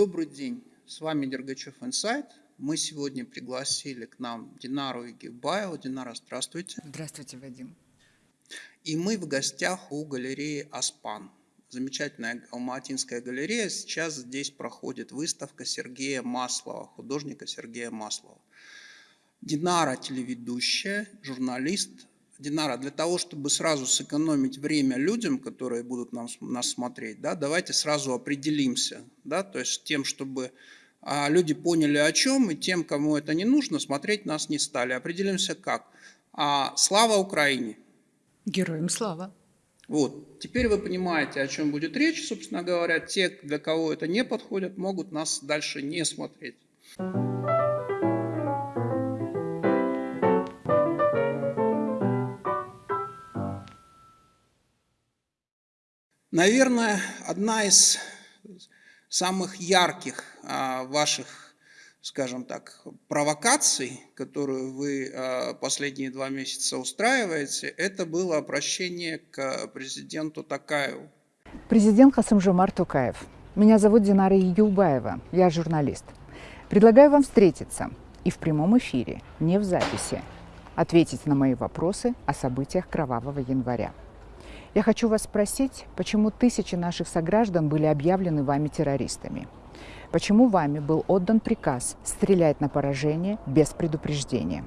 Добрый день, с вами Дергачев Инсайт. Мы сегодня пригласили к нам Динару Игибаеву. Динара, здравствуйте. Здравствуйте, Вадим. И мы в гостях у галереи «Аспан». Замечательная алматинская галерея. Сейчас здесь проходит выставка Сергея Маслова, художника Сергея Маслова. Динара – телеведущая, журналист, Динара, для того, чтобы сразу сэкономить время людям, которые будут нам, нас смотреть, да, давайте сразу определимся, да, то есть тем, чтобы а, люди поняли о чем, и тем, кому это не нужно, смотреть нас не стали. Определимся как. А, слава Украине! Героям слава! Вот, теперь вы понимаете, о чем будет речь, собственно говоря. Те, для кого это не подходит, могут нас дальше не смотреть. Наверное, одна из самых ярких а, ваших, скажем так, провокаций, которую вы а, последние два месяца устраиваете, это было обращение к президенту Такаеву. Президент Хасымжумар Тукаев. Меня зовут Динара Юбаева, я журналист. Предлагаю вам встретиться и в прямом эфире, не в записи, ответить на мои вопросы о событиях кровавого января. Я хочу вас спросить, почему тысячи наших сограждан были объявлены вами террористами? Почему вами был отдан приказ стрелять на поражение без предупреждения?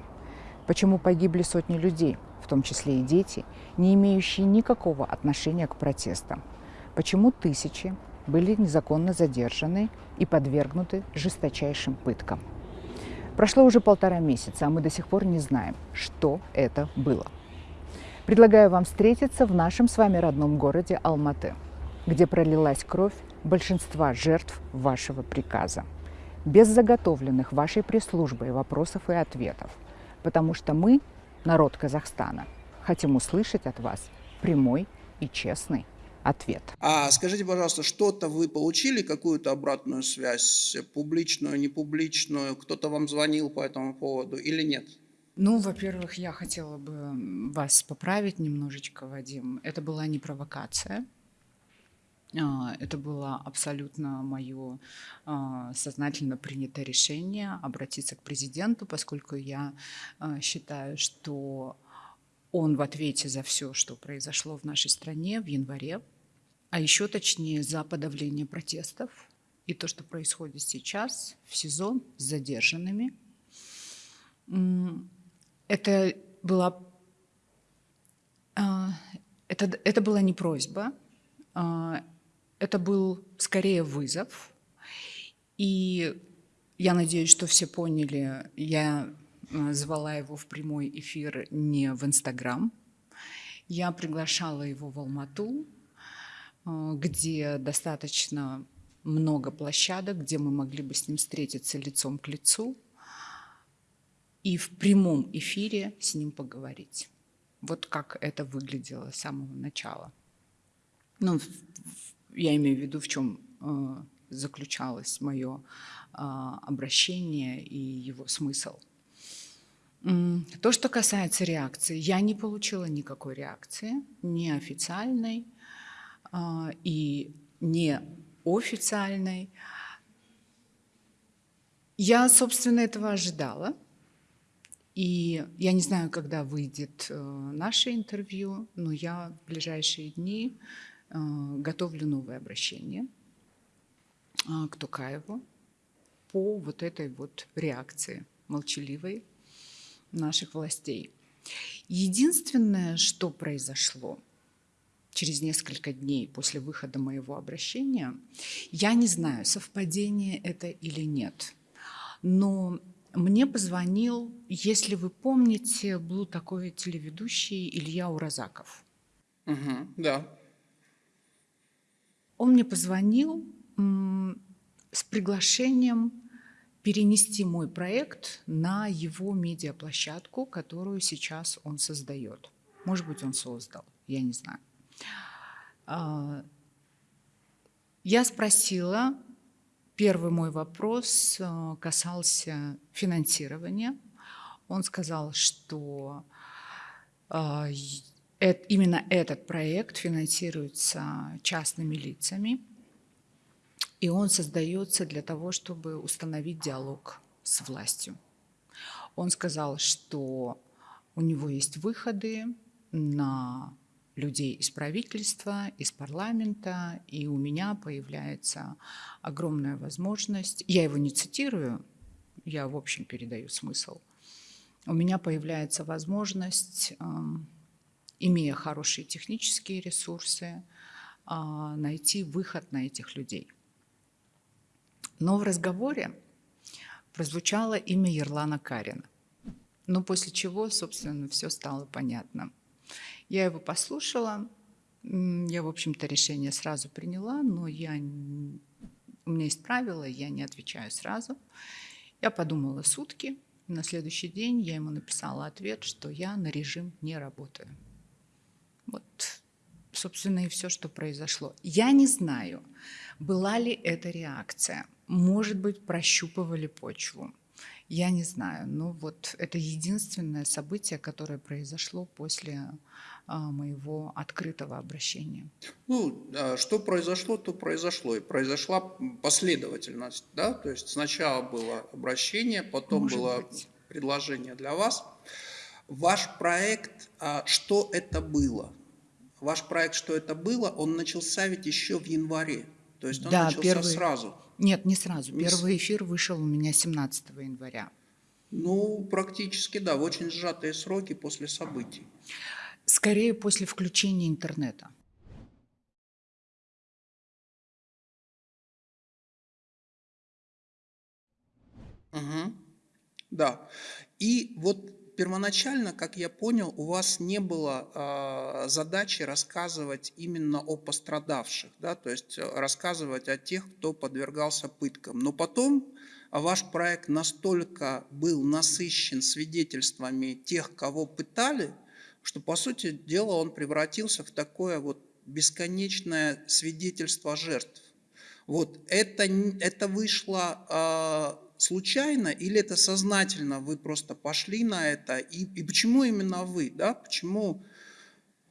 Почему погибли сотни людей, в том числе и дети, не имеющие никакого отношения к протестам? Почему тысячи были незаконно задержаны и подвергнуты жесточайшим пыткам? Прошло уже полтора месяца, а мы до сих пор не знаем, что это было. Предлагаю вам встретиться в нашем с вами родном городе Алматы, где пролилась кровь большинства жертв вашего приказа, без заготовленных вашей пресс-службой вопросов и ответов, потому что мы, народ Казахстана, хотим услышать от вас прямой и честный ответ. А скажите, пожалуйста, что-то вы получили, какую-то обратную связь, публичную, непубличную, кто-то вам звонил по этому поводу или нет? Ну, во-первых, я хотела бы вас поправить немножечко, Вадим. Это была не провокация. А, это было абсолютно мое а, сознательно принятое решение обратиться к президенту, поскольку я а, считаю, что он в ответе за все, что произошло в нашей стране в январе, а еще точнее за подавление протестов и то, что происходит сейчас в СИЗО с задержанными. Это была, а, это, это была не просьба, а, это был скорее вызов. И я надеюсь, что все поняли, я а, звала его в прямой эфир не в Инстаграм. Я приглашала его в Алмату, где достаточно много площадок, где мы могли бы с ним встретиться лицом к лицу и в прямом эфире с ним поговорить. Вот как это выглядело с самого начала. Ну, я имею в виду, в чем э, заключалось мое э, обращение и его смысл. То, что касается реакции, я не получила никакой реакции, ни официальной э, и не официальной. Я, собственно, этого ожидала. И я не знаю, когда выйдет э, наше интервью, но я в ближайшие дни э, готовлю новое обращение э, к Тукаеву по вот этой вот реакции молчаливой наших властей. Единственное, что произошло через несколько дней после выхода моего обращения, я не знаю, совпадение это или нет, но мне позвонил, если вы помните, был такой телеведущий Илья Уразаков. Угу, да. Он мне позвонил с приглашением перенести мой проект на его медиаплощадку, которую сейчас он создает. Может быть, он создал, я не знаю. А, я спросила, Первый мой вопрос э, касался финансирования. Он сказал, что э, именно этот проект финансируется частными лицами. И он создается для того, чтобы установить диалог с властью. Он сказал, что у него есть выходы на людей из правительства, из парламента, и у меня появляется огромная возможность, я его не цитирую, я в общем передаю смысл, у меня появляется возможность, эм, имея хорошие технические ресурсы, а, найти выход на этих людей. Но в разговоре прозвучало имя Ерлана Карина. Но после чего, собственно, все стало понятно. Я его послушала, я, в общем-то, решение сразу приняла, но я, у меня есть правило, я не отвечаю сразу. Я подумала сутки, на следующий день я ему написала ответ, что я на режим не работаю. Вот, собственно, и все, что произошло. Я не знаю, была ли это реакция. Может быть, прощупывали почву. Я не знаю. Но вот это единственное событие, которое произошло после а, моего открытого обращения. Ну, что произошло, то произошло. И произошла последовательность. Да? То есть сначала было обращение, потом Может было быть. предложение для вас. Ваш проект, а, что это было? Ваш проект, что это было, он начался ведь еще в январе. То есть он да, начался первый... сразу. Нет, не сразу. Первый эфир вышел у меня 17 января. Ну, практически, да, в очень сжатые сроки после событий. Скорее после включения интернета. Угу. Да. И вот первоначально, как я понял, у вас не было э, задачи рассказывать именно о пострадавших, да, то есть э, рассказывать о тех, кто подвергался пыткам. Но потом ваш проект настолько был насыщен свидетельствами тех, кого пытали, что, по сути дела, он превратился в такое вот бесконечное свидетельство жертв. Вот это, это вышло э, случайно или это сознательно вы просто пошли на это? И, и почему именно вы? Да? Почему,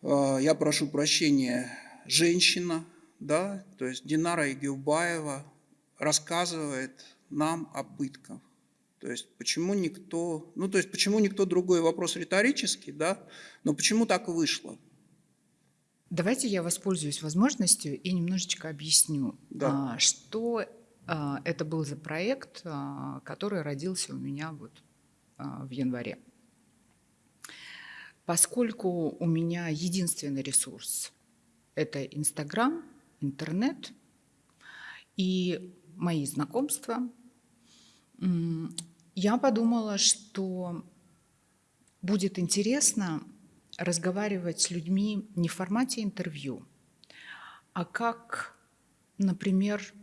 э, я прошу прощения, женщина, да? то есть Динара Игиубаева рассказывает нам о пытках? То есть почему никто, ну то есть почему никто другой вопрос риторический, да, но почему так вышло? Давайте я воспользуюсь возможностью и немножечко объясню, да. А, что это был за проект, а, который родился у меня вот а, в январе. Поскольку у меня единственный ресурс – это Инстаграм, интернет и мои знакомства, я подумала, что будет интересно разговаривать с людьми не в формате интервью, а как, например,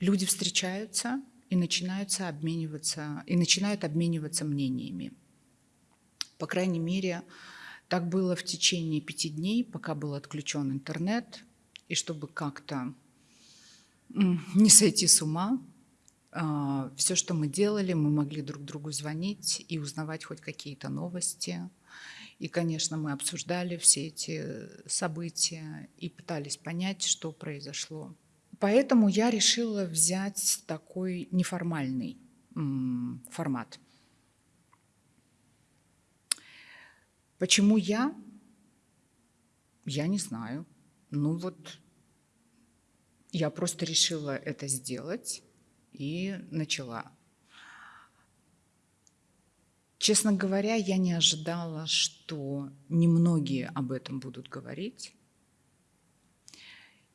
люди встречаются и начинаются обмениваться, и начинают обмениваться мнениями. По крайней мере, так было в течение пяти дней, пока был отключен интернет, и чтобы как-то не сойти с ума, а, все, что мы делали, мы могли друг другу звонить и узнавать хоть какие-то новости. И, конечно, мы обсуждали все эти события и пытались понять, что произошло. Поэтому я решила взять такой неформальный формат. Почему я? Я не знаю. Ну вот, я просто решила это сделать и начала. Честно говоря, я не ожидала, что немногие об этом будут говорить.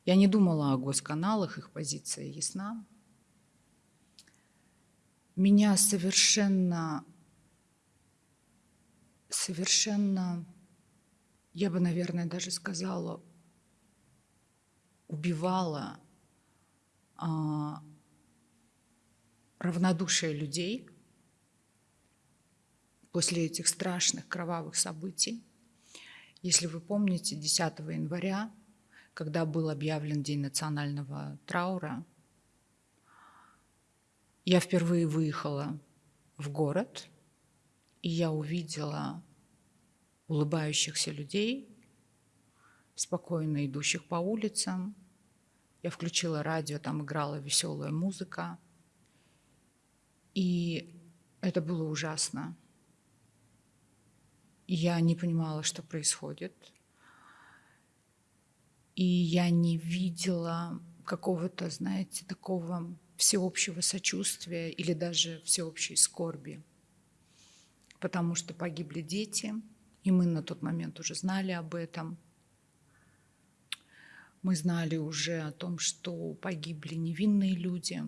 Я не думала о госканалах, их позиция ясна. Меня совершенно, совершенно, я бы, наверное, даже сказала, убивала а, равнодушие людей после этих страшных кровавых событий. Если вы помните, 10 января когда был объявлен День национального траура, я впервые выехала в город, и я увидела улыбающихся людей, спокойно идущих по улицам. Я включила радио, там играла веселая музыка. И это было ужасно. Я не понимала, что происходит. И я не видела какого-то, знаете, такого всеобщего сочувствия или даже всеобщей скорби. Потому что погибли дети, и мы на тот момент уже знали об этом. Мы знали уже о том, что погибли невинные люди.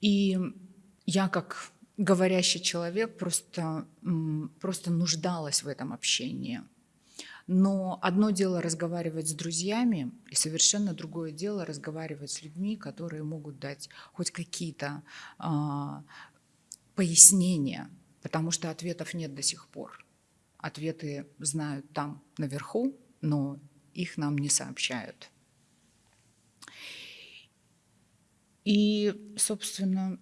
И я как говорящий человек просто, просто нуждалась в этом общении. Но одно дело разговаривать с друзьями, и совершенно другое дело разговаривать с людьми, которые могут дать хоть какие-то а, пояснения, потому что ответов нет до сих пор. Ответы знают там наверху, но их нам не сообщают. И, собственно,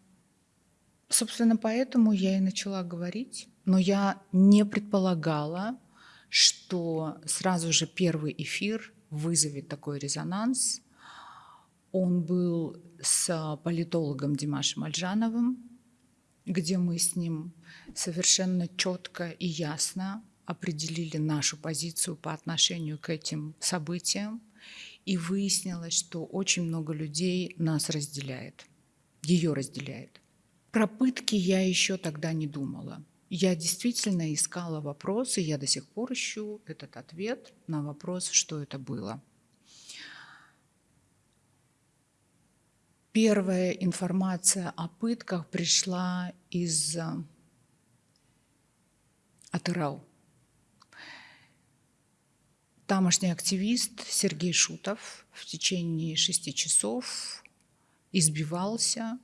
собственно, поэтому я и начала говорить, но я не предполагала, что сразу же первый эфир вызовет такой резонанс. Он был с политологом Димашем Альжановым, где мы с ним совершенно четко и ясно определили нашу позицию по отношению к этим событиям, и выяснилось, что очень много людей нас разделяет, ее разделяет. Про пытки я еще тогда не думала. Я действительно искала вопросы, я до сих пор ищу этот ответ на вопрос, что это было. Первая информация о пытках пришла из э, Атырау. Тамошний активист Сергей Шутов в течение шести часов избивался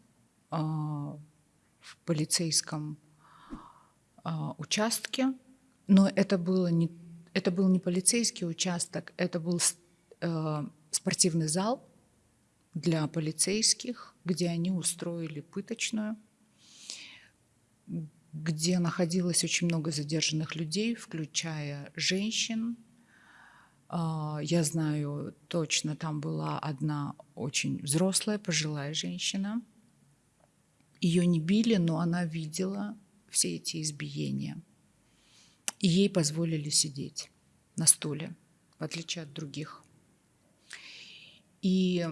э, в полицейском э, участке, но это, было не, это был не полицейский участок, это был э, спортивный зал для полицейских, где они устроили пыточную, где находилось очень много задержанных людей, включая женщин, а, я знаю точно, там была одна очень взрослая, пожилая женщина. Ее не били, но она видела все эти избиения. И ей позволили сидеть на стуле, в отличие от других. И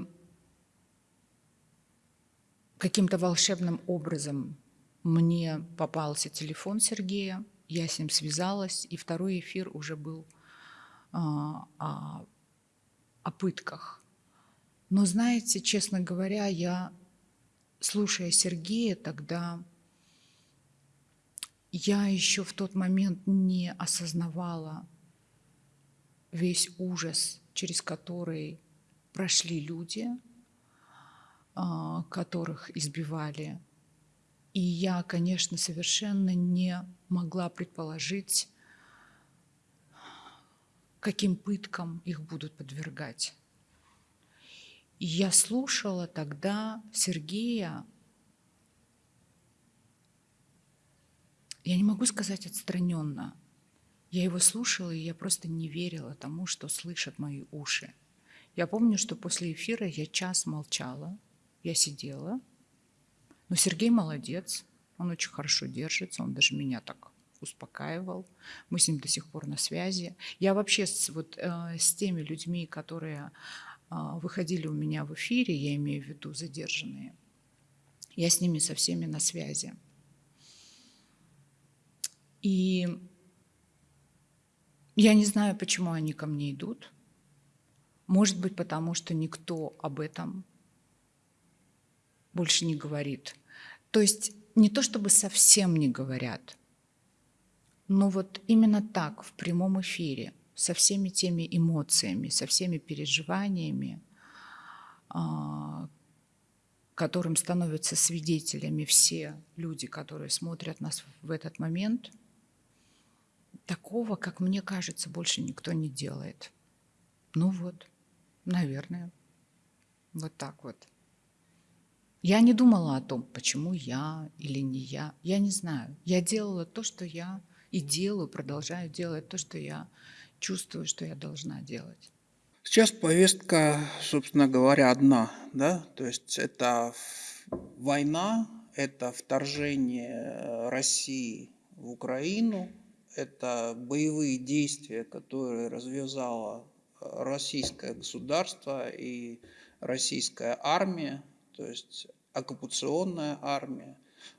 каким-то волшебным образом мне попался телефон Сергея, я с ним связалась, и второй эфир уже был а, о, о пытках. Но знаете, честно говоря, я, слушая Сергея тогда, я еще в тот момент не осознавала весь ужас, через который прошли люди, а, которых избивали. И я, конечно, совершенно не могла предположить, каким пыткам их будут подвергать. И я слушала тогда Сергея, я не могу сказать отстраненно, я его слушала, и я просто не верила тому, что слышат мои уши. Я помню, что после эфира я час молчала, я сидела, но Сергей молодец, он очень хорошо держится, он даже меня так успокаивал. Мы с ним до сих пор на связи. Я вообще с, вот, э, с теми людьми, которые э, выходили у меня в эфире, я имею в виду задержанные, я с ними со всеми на связи. И я не знаю, почему они ко мне идут. Может быть, потому что никто об этом больше не говорит. То есть не то чтобы совсем не говорят – но вот именно так, в прямом эфире, со всеми теми эмоциями, со всеми переживаниями, а, которым становятся свидетелями все люди, которые смотрят нас в этот момент, такого, как мне кажется, больше никто не делает. Ну вот, наверное, вот так вот. Я не думала о том, почему я или не я. Я не знаю. Я делала то, что я и делаю, продолжаю делать то, что я чувствую, что я должна делать. Сейчас повестка, собственно говоря, одна, да, то есть это война, это вторжение России в Украину, это боевые действия, которые развязало российское государство и российская армия, то есть оккупационная армия.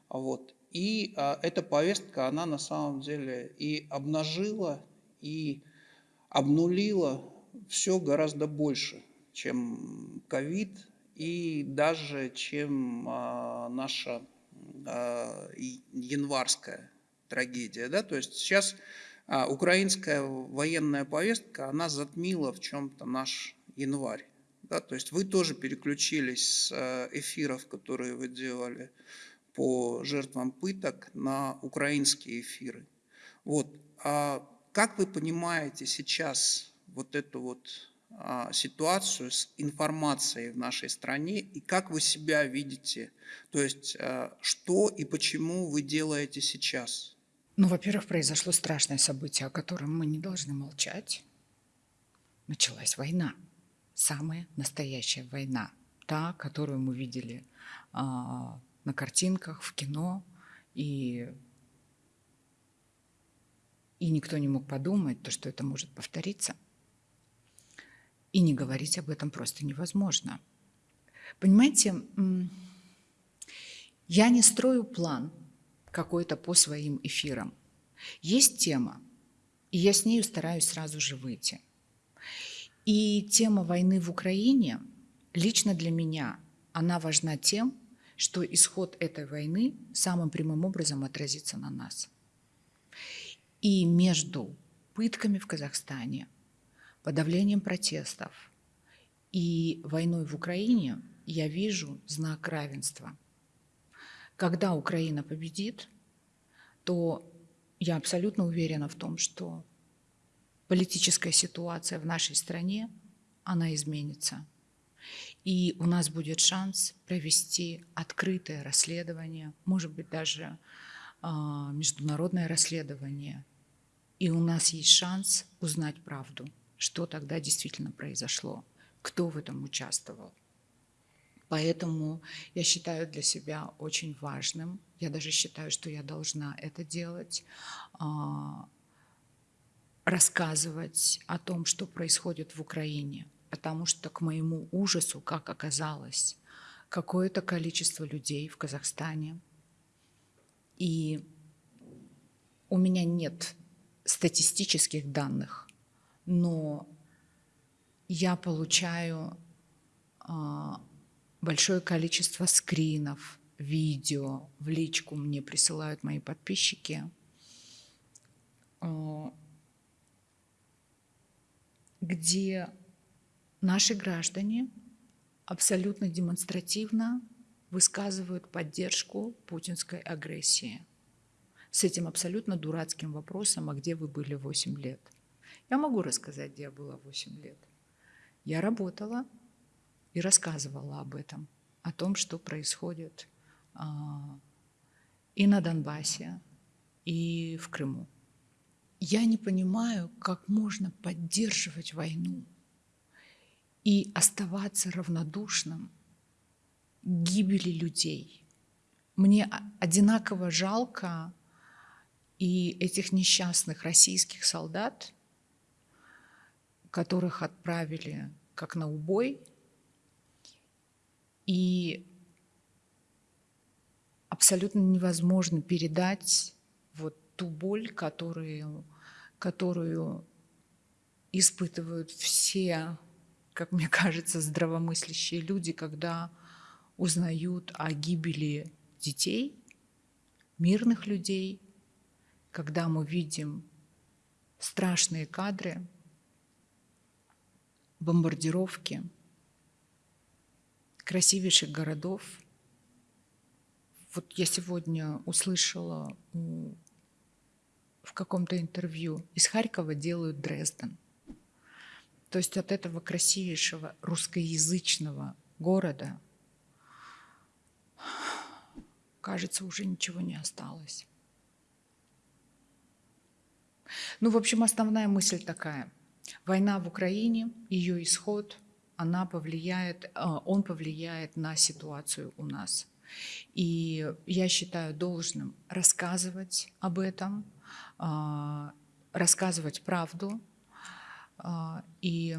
Вот. И а, эта повестка, она на самом деле и обнажила, и обнулила все гораздо больше, чем ковид и даже чем а, наша а, январская трагедия. Да? То есть сейчас а, украинская военная повестка, она затмила в чем-то наш январь. Да? То есть вы тоже переключились с а, эфиров, которые вы делали по жертвам пыток, на украинские эфиры. Вот. А как вы понимаете сейчас вот эту вот а, ситуацию с информацией в нашей стране и как вы себя видите? То есть а, что и почему вы делаете сейчас? Ну, во-первых, произошло страшное событие, о котором мы не должны молчать. Началась война. Самая настоящая война. Та, которую мы видели а, на картинках, в кино. И, и никто не мог подумать, то, что это может повториться. И не говорить об этом просто невозможно. Понимаете, я не строю план – какой-то по своим эфирам. Есть тема, и я с нею стараюсь сразу же выйти. И тема войны в Украине лично для меня, она важна тем, что исход этой войны самым прямым образом отразится на нас. И между пытками в Казахстане, подавлением протестов и войной в Украине я вижу знак равенства – когда Украина победит, то я абсолютно уверена в том, что политическая ситуация в нашей стране, она изменится. И у нас будет шанс провести открытое расследование, может быть, даже э, международное расследование. И у нас есть шанс узнать правду, что тогда действительно произошло, кто в этом участвовал. Поэтому я считаю для себя очень важным, я даже считаю, что я должна это делать, а, рассказывать о том, что происходит в Украине, потому что к моему ужасу, как оказалось, какое-то количество людей в Казахстане, и у меня нет статистических данных, но я получаю а, большое количество скринов, видео в личку мне присылают мои подписчики, э, где наши граждане абсолютно демонстративно высказывают поддержку путинской агрессии с этим абсолютно дурацким вопросом, а где вы были 8 лет? Я могу рассказать, где я была 8 лет. Я работала и рассказывала об этом, о том, что происходит а, и на Донбассе, и в Крыму. Я не понимаю, как можно поддерживать войну и оставаться равнодушным к гибели людей. Мне одинаково жалко и этих несчастных российских солдат, которых отправили как на убой – и абсолютно невозможно передать вот ту боль, которую, которую испытывают все, как мне кажется, здравомыслящие люди, когда узнают о гибели детей, мирных людей, когда мы видим страшные кадры, бомбардировки – красивейших городов. Вот я сегодня услышала в каком-то интервью, из Харькова делают Дрезден. То есть от этого красивейшего русскоязычного города, кажется, уже ничего не осталось. Ну, в общем, основная мысль такая. Война в Украине, ее исход, она повлияет, а, он повлияет на ситуацию у нас. И я считаю должным рассказывать об этом, а, рассказывать правду а, и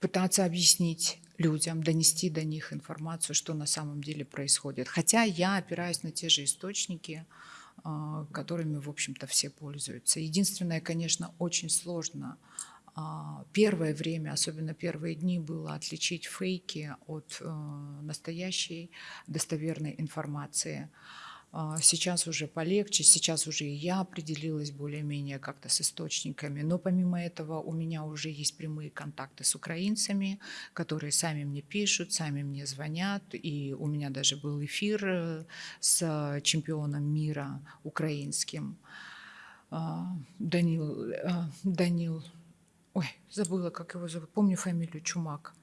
пытаться объяснить людям, донести до них информацию, что на самом деле происходит. Хотя я опираюсь на те же источники, а, которыми, в общем-то, все пользуются. Единственное, конечно, очень сложно первое время, особенно первые дни, было отличить фейки от э, настоящей достоверной информации. А, сейчас уже полегче, сейчас уже и я определилась более-менее как-то с источниками, но помимо этого у меня уже есть прямые контакты с украинцами, которые сами мне пишут, сами мне звонят, и у меня даже был эфир э, с чемпионом мира украинским. А, Данил, э, Данил, ой, забыла, как его зовут, помню фамилию Чумак.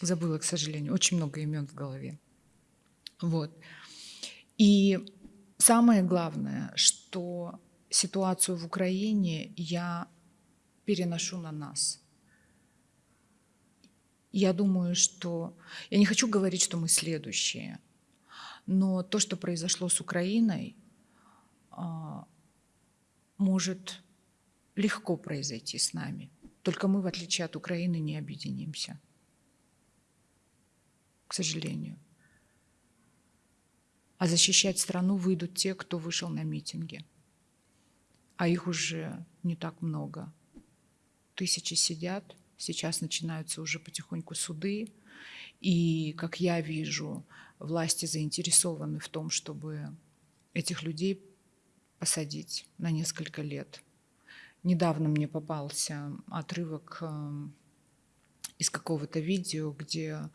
Забыла, к сожалению, очень много имен в голове. Вот. И самое главное, что ситуацию в Украине я переношу на нас. Я думаю, что... Я не хочу говорить, что мы следующие, но то, что произошло с Украиной, а, может легко произойти с нами. Только мы, в отличие от Украины, не объединимся. К сожалению. А защищать страну выйдут те, кто вышел на митинги. А их уже не так много. Тысячи сидят, сейчас начинаются уже потихоньку суды. И, как я вижу, власти заинтересованы в том, чтобы этих людей посадить на несколько лет. Недавно мне попался отрывок э, из какого-то видео, где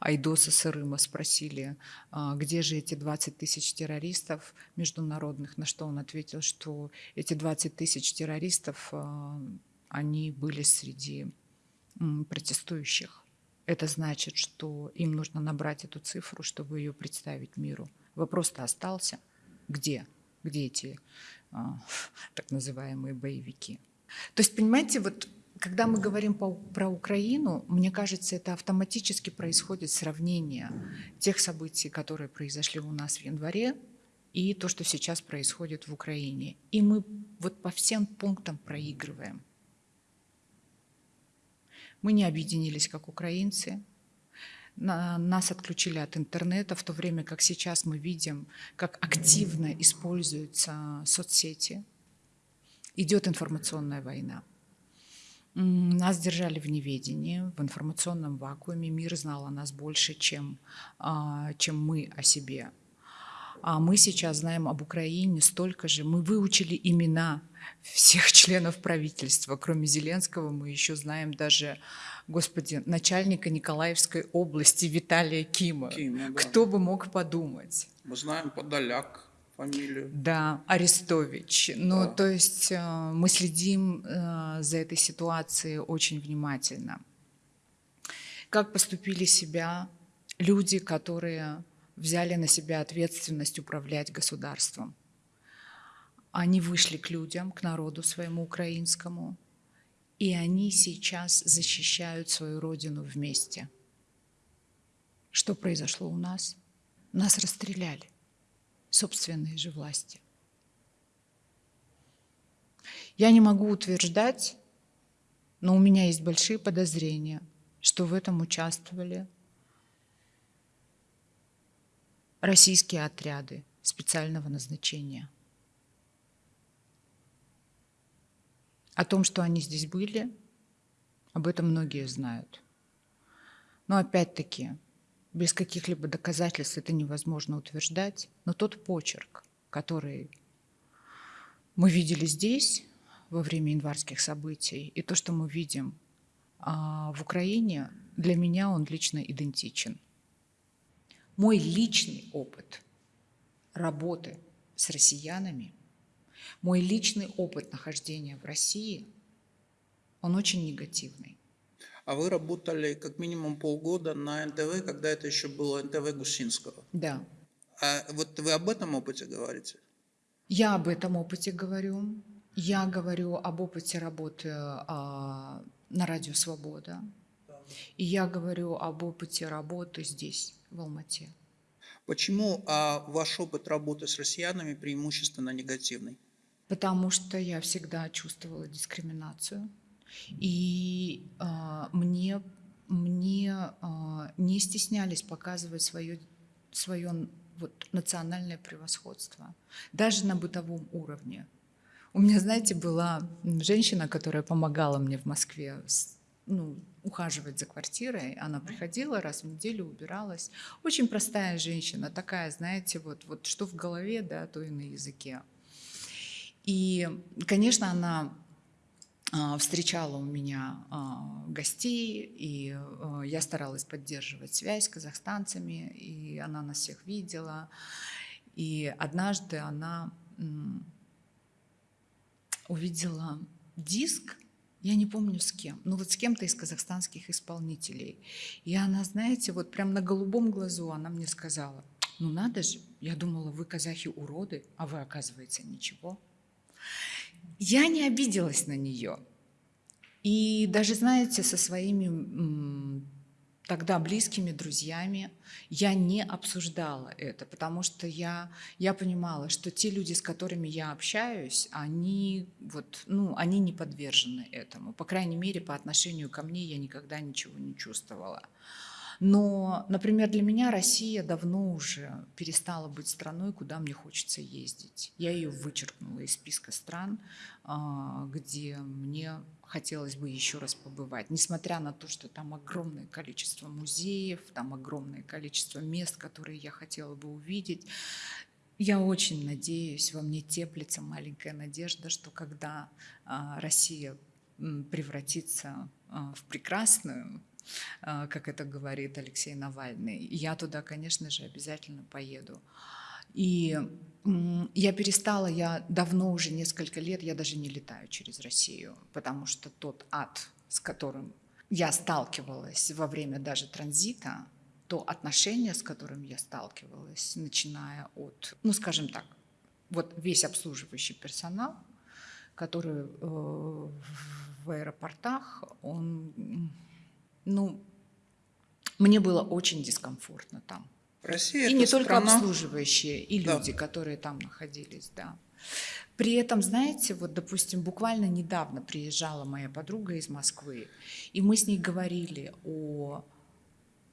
Айдоса Сырыма спросили, «А где же эти 20 тысяч террористов международных, на что он ответил, что эти 20 тысяч террористов, а, они были среди протестующих. Это значит, что им нужно набрать эту цифру, чтобы ее представить миру. Вопрос-то остался. Где? Где эти так называемые боевики? То есть, понимаете, вот когда мы говорим по, про Украину, мне кажется, это автоматически происходит сравнение тех событий, которые произошли у нас в январе, и то, что сейчас происходит в Украине. И мы вот по всем пунктам проигрываем. Мы не объединились как украинцы, нас отключили от интернета, в то время как сейчас мы видим, как активно используются соцсети. Идет информационная война. Нас держали в неведении, в информационном вакууме. Мир знал о нас больше, чем, а, чем мы о себе. А мы сейчас знаем об Украине столько же. Мы выучили имена всех членов правительства. Кроме Зеленского мы еще знаем даже, господи, начальника Николаевской области Виталия Кима. Кима да. Кто бы мог подумать? Мы знаем Подоляк фамилию. Да, Арестович. Ну, да. то есть э, мы следим э, за этой ситуацией очень внимательно. Как поступили себя люди, которые взяли на себя ответственность управлять государством? Они вышли к людям, к народу своему украинскому, и они сейчас защищают свою родину вместе. Что произошло у нас? Нас расстреляли собственной же власти. Я не могу утверждать, но у меня есть большие подозрения, что в этом участвовали российские отряды специального назначения. О том, что они здесь были, об этом многие знают. Но опять-таки, без каких-либо доказательств это невозможно утверждать, но тот почерк, который мы видели здесь во время январских событий, и то, что мы видим а, в Украине, для меня он лично идентичен. Мой личный опыт работы с россиянами, мой личный опыт нахождения в России, он очень негативный. А вы работали как минимум полгода на НТВ, когда это еще было НТВ Гусинского. Да. А вот вы об этом опыте говорите? Я об этом опыте говорю. Я говорю об опыте работы а, на радио «Свобода». И я говорю об опыте работы здесь, в Алмате. Почему а, ваш опыт работы с россиянами преимущественно негативный? Потому что я всегда чувствовала дискриминацию. И а, мне, мне а, не стеснялись показывать свое, свое вот, национальное превосходство, даже на бытовом уровне. У меня, знаете, была женщина, которая помогала мне в Москве ну, ухаживать за квартирой. Она приходила раз в неделю, убиралась. Очень простая женщина, такая, знаете, вот, вот что в голове, да, то и на языке. И, конечно, она а, встречала у меня а, гостей, и а, я старалась поддерживать связь с казахстанцами, и она нас всех видела. И однажды она увидела диск, я не помню с кем, ну вот с кем-то из казахстанских исполнителей. И она, знаете, вот прям на голубом глазу она мне сказала, ну надо же, я думала, вы казахи уроды, а вы, оказывается, ничего. Я не обиделась на нее. И даже, знаете, со своими тогда близкими друзьями я не обсуждала это, потому что я, я понимала, что те люди, с которыми я общаюсь, они, вот, ну, они не подвержены этому. По крайней мере, по отношению ко мне я никогда ничего не чувствовала. Но, например, для меня Россия давно уже перестала быть страной, куда мне хочется ездить. Я ее вычеркнула из списка стран, а, где мне хотелось бы еще раз побывать. Несмотря на то, что там огромное количество музеев, там огромное количество мест, которые я хотела бы увидеть, я очень надеюсь, во мне теплится маленькая надежда, что когда а, Россия превратится а, в прекрасную, а, как это говорит Алексей Навальный. Я туда, конечно же, обязательно поеду. И я перестала, я давно уже несколько лет, я даже не летаю через Россию, потому что тот ад, с которым я сталкивалась во время даже транзита, то отношение, с которым я сталкивалась, начиная от, ну, скажем так, вот весь обслуживающий персонал, который э, в аэропортах, он ну, мне было очень дискомфортно там. Россия и не только страна... обслуживающие, и люди, да. которые там находились, да. При этом, знаете, вот, допустим, буквально недавно приезжала моя подруга из Москвы, и мы с ней говорили о...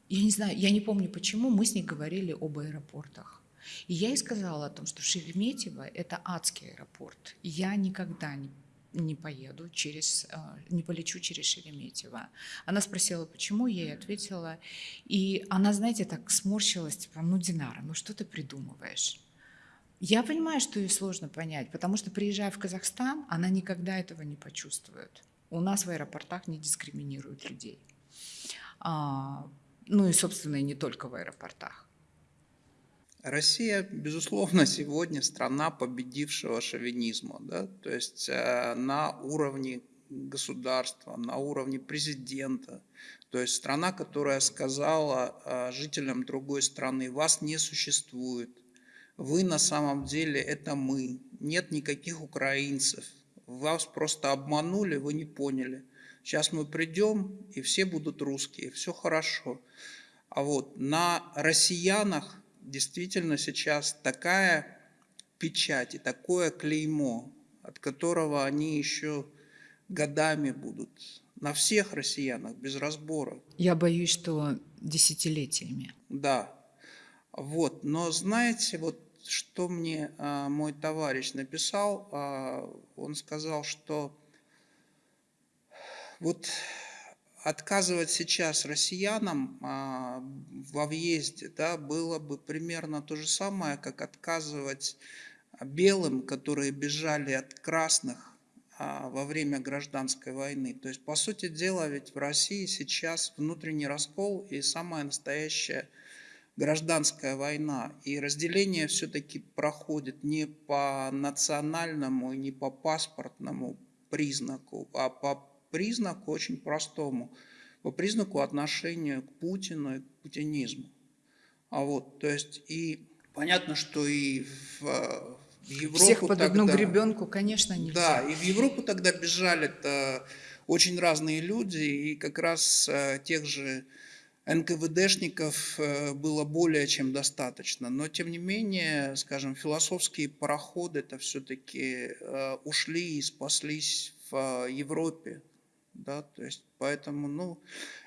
Я не знаю, я не помню почему, мы с ней говорили об аэропортах. И я ей сказала о том, что Шереметьево – это адский аэропорт. Я никогда не не поеду через, а, не полечу через Шереметьево. Она спросила, почему, я ей ответила. И она, знаете, так сморщилась, типа, ну, Динара, ну что ты придумываешь? Я понимаю, что ей сложно понять, потому что, приезжая в Казахстан, она никогда этого не почувствует. У нас в аэропортах не дискриминируют людей. А, ну и, собственно, и не только в аэропортах. Россия, безусловно, сегодня страна победившего шовинизма. Да? То есть э, на уровне государства, на уровне президента. То есть страна, которая сказала э, жителям другой страны, вас не существует. Вы на самом деле это мы. Нет никаких украинцев. Вас просто обманули, вы не поняли. Сейчас мы придем, и все будут русские, все хорошо. А вот на россиянах действительно сейчас такая печать и такое клеймо, от которого они еще годами будут на всех россиянах без разбора. Я боюсь, что десятилетиями. Да. Вот. Но знаете, вот что мне а, мой товарищ написал, а, он сказал, что вот отказывать сейчас россиянам а, во въезде да, было бы примерно то же самое, как отказывать белым, которые бежали от красных а, во время гражданской войны. То есть, по сути дела, ведь в России сейчас внутренний раскол и самая настоящая гражданская война. И разделение все-таки проходит не по национальному и не по паспортному признаку, а по признаку очень простому, по признаку отношения к Путину и к путинизму. А вот, то есть и понятно, что и в, В Европу Всех под одну тогда- гребенку, конечно, нельзя. Да, и в Европу тогда бежали-то очень разные люди, и как раз э, тех же НКВДшников э, было более чем достаточно. Но, тем не менее, скажем, философские пароходы это все-таки ушли и спаслись в э, Европе. Да, то есть, поэтому, ну,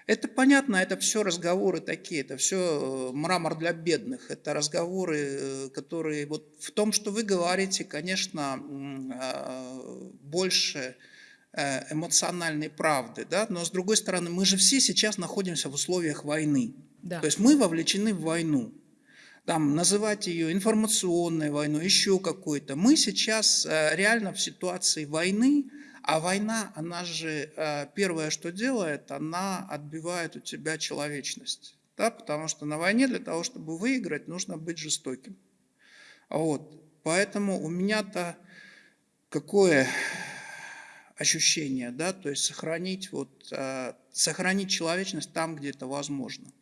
это понятно, это все разговоры такие, это все мрамор для бедных, это разговоры, э, которые вот в том, что вы говорите, конечно, э, больше э, эмоциональной правды, да, но с другой стороны, мы же все сейчас находимся в условиях войны. Да. То есть мы вовлечены в войну. Там называть ее информационной войной, еще какой-то. Мы сейчас э, реально в ситуации войны, а война, она же э, первое, что делает, она отбивает у тебя человечность. Да? Потому что на войне для того, чтобы выиграть, нужно быть жестоким. Вот. Поэтому у меня-то какое ощущение, да, то есть сохранить, вот, э, сохранить человечность там, где это возможно.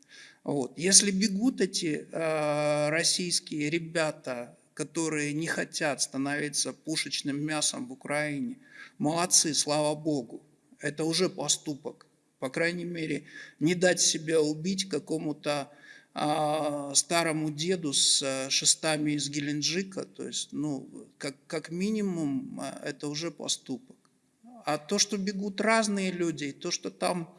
Вот. Если бегут эти э, российские ребята, которые не хотят становиться пушечным мясом в Украине, молодцы, слава Богу, это уже поступок. По крайней мере, не дать себя убить какому-то а, старому деду с а, шестами из Геленджика, то есть, ну, как, как минимум, а, это уже поступок. А то, что бегут разные люди, то, что там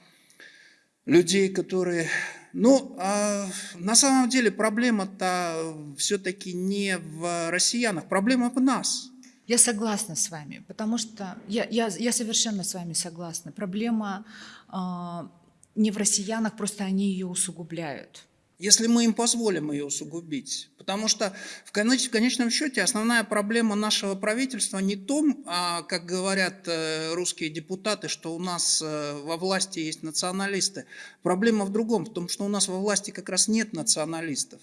людей, которые... Ну, а на самом деле проблема-то все-таки не в россиянах, проблема в нас. Я согласна с вами, потому что я, я, я совершенно с вами согласна. Проблема э, не в россиянах, просто они ее усугубляют. Если мы им позволим ее усугубить. Потому что в, конечном счете основная проблема нашего правительства не том, а, как говорят э, русские депутаты, что у нас э, во власти есть националисты. Проблема в другом, в том, что у нас во власти как раз нет националистов.